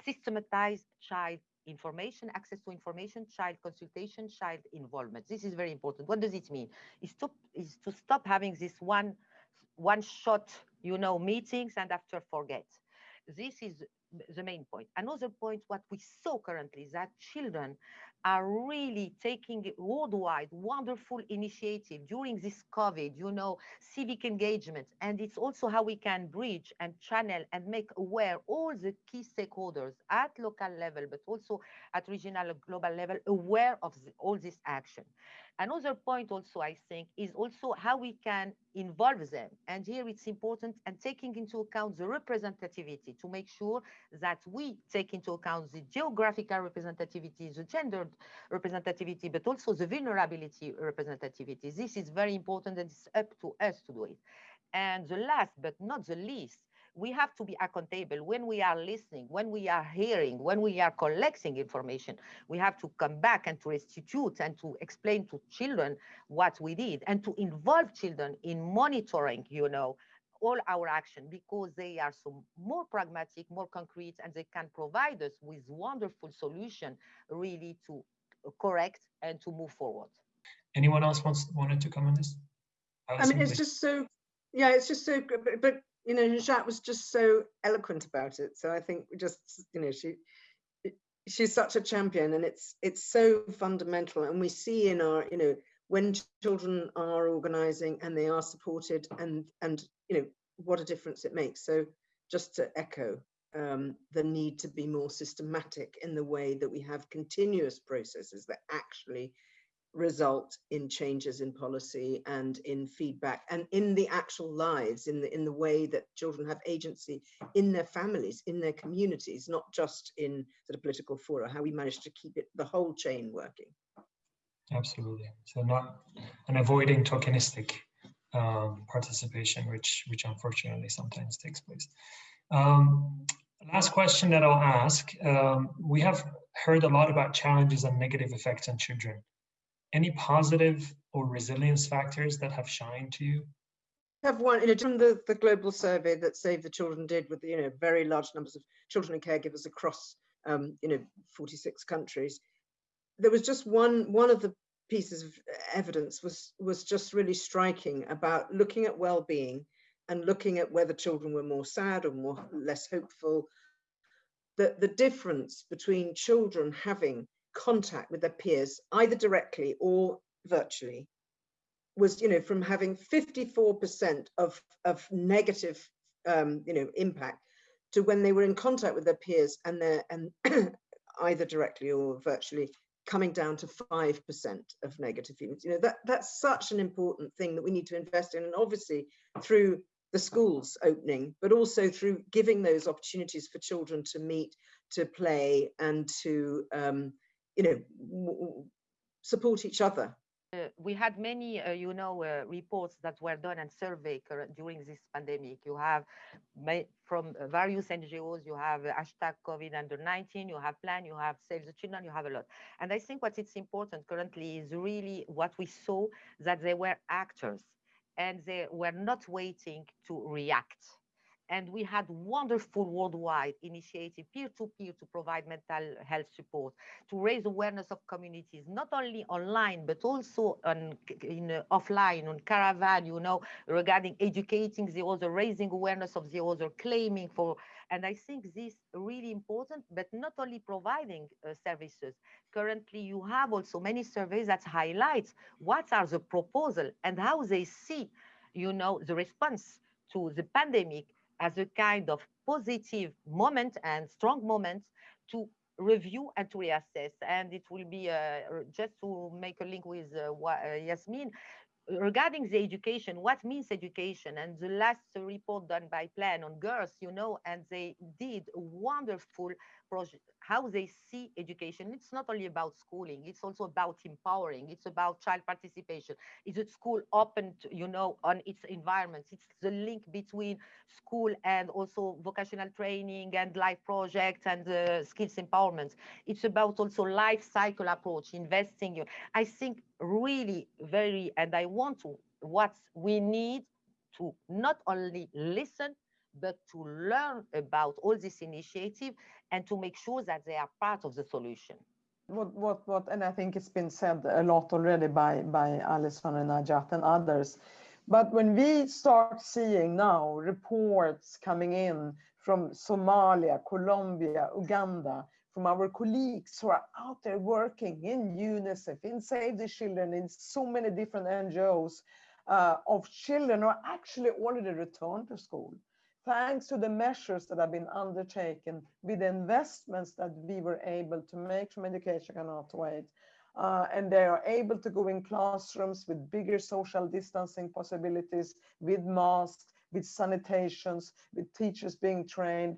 systematize child information, access to information, child consultation, child involvement. This is very important. What does it mean? Is to, is to stop having this one, one shot, you know, meetings and after forget. This is the main point. Another point, what we saw currently is that children are really taking worldwide wonderful initiative during this COVID, you know, civic engagement. And it's also how we can bridge and channel and make aware all the key stakeholders at local level, but also at regional and global level, aware of the, all this action. Another point also, I think, is also how we can involve them. And here it's important and taking into account the representativity to make sure that we take into account the geographical representativity, the gendered representativity, but also the vulnerability representativity. This is very important and it's up to us to do it. And the last but not the least we have to be accountable when we are listening, when we are hearing, when we are collecting information. We have to come back and to restitute and to explain to children what we did and to involve children in monitoring, you know, all our action because they are so more pragmatic, more concrete, and they can provide us with wonderful solution really to uh, correct and to move forward. Anyone else wants wanted to come on this? I mean, it's just so, yeah, it's just so, but, but you know, Jacques was just so eloquent about it. So I think just, you know, she she's such a champion and it's it's so fundamental. And we see in our, you know, when children are organizing and they are supported and and you know what a difference it makes. So just to echo um, the need to be more systematic in the way that we have continuous processes that actually result in changes in policy and in feedback and in the actual lives in the in the way that children have agency in their families in their communities not just in sort of political fora how we manage to keep it the whole chain working absolutely so not and avoiding tokenistic um, participation which which unfortunately sometimes takes place um, last question that i'll ask um, we have heard a lot about challenges and negative effects on children any positive or resilience factors that have shined to you? I have one, you know, from the, the global survey that Save the Children did with, you know, very large numbers of children and caregivers across, um, you know, 46 countries. There was just one, one of the pieces of evidence was, was just really striking about looking at well-being and looking at whether children were more sad or more less hopeful. that the difference between children having contact with their peers, either directly or virtually, was, you know, from having 54% of, of negative, um, you know, impact to when they were in contact with their peers and their, and either directly or virtually coming down to 5% of negative feelings. You know, that, that's such an important thing that we need to invest in. And obviously through the schools opening, but also through giving those opportunities for children to meet, to play and to um, you know, support each other. We had many, uh, you know, uh, reports that were done and survey during this pandemic. You have from various NGOs, you have hashtag COVID under 19, you have plan, you have Save the Children, you have a lot. And I think what is important currently is really what we saw that they were actors and they were not waiting to react and we had wonderful worldwide initiative peer-to-peer to provide mental health support to raise awareness of communities not only online but also on in uh, offline on caravan you know regarding educating the other raising awareness of the other claiming for and i think this really important but not only providing uh, services. Currently you have also many surveys that highlight what are the proposal and how they see you know the response to the pandemic as a kind of positive moment and strong moment to review and to reassess. And it will be uh, just to make a link with uh, uh, Yasmine regarding the education, what means education? And the last report done by Plan on girls, you know, and they did wonderful project, how they see education. It's not only about schooling, it's also about empowering, it's about child participation. Is it school open, to, you know, on its environments? It's the link between school and also vocational training and life projects and uh, skills empowerment. It's about also life cycle approach, investing. I think really very, and I want to, what we need to not only listen, but to learn about all this initiative and to make sure that they are part of the solution. What, what, what, and I think it's been said a lot already by, by Alison and Najat and others. But when we start seeing now reports coming in from Somalia, Colombia, Uganda, from our colleagues who are out there working in UNICEF, in Save the Children, in so many different NGOs, uh, of children who are actually already returned to school thanks to the measures that have been undertaken with the investments that we were able to make from Education Cannot Wait. Uh, and they are able to go in classrooms with bigger social distancing possibilities, with masks, with sanitations, with teachers being trained.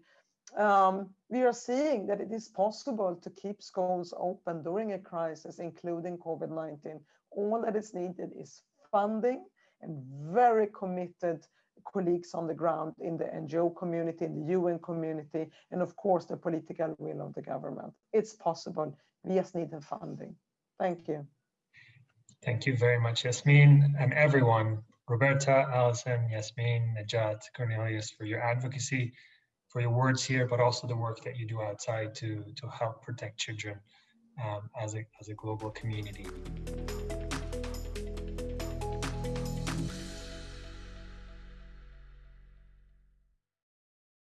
Um, we are seeing that it is possible to keep schools open during a crisis, including COVID-19. All that is needed is funding and very committed colleagues on the ground in the NGO community, in the UN community, and of course the political will of the government. It's possible. We just need the funding. Thank you. Thank you very much, Yasmine, and everyone, Roberta, Alison, Yasmine, Najat, Cornelius, for your advocacy, for your words here, but also the work that you do outside to, to help protect children um, as, a, as a global community.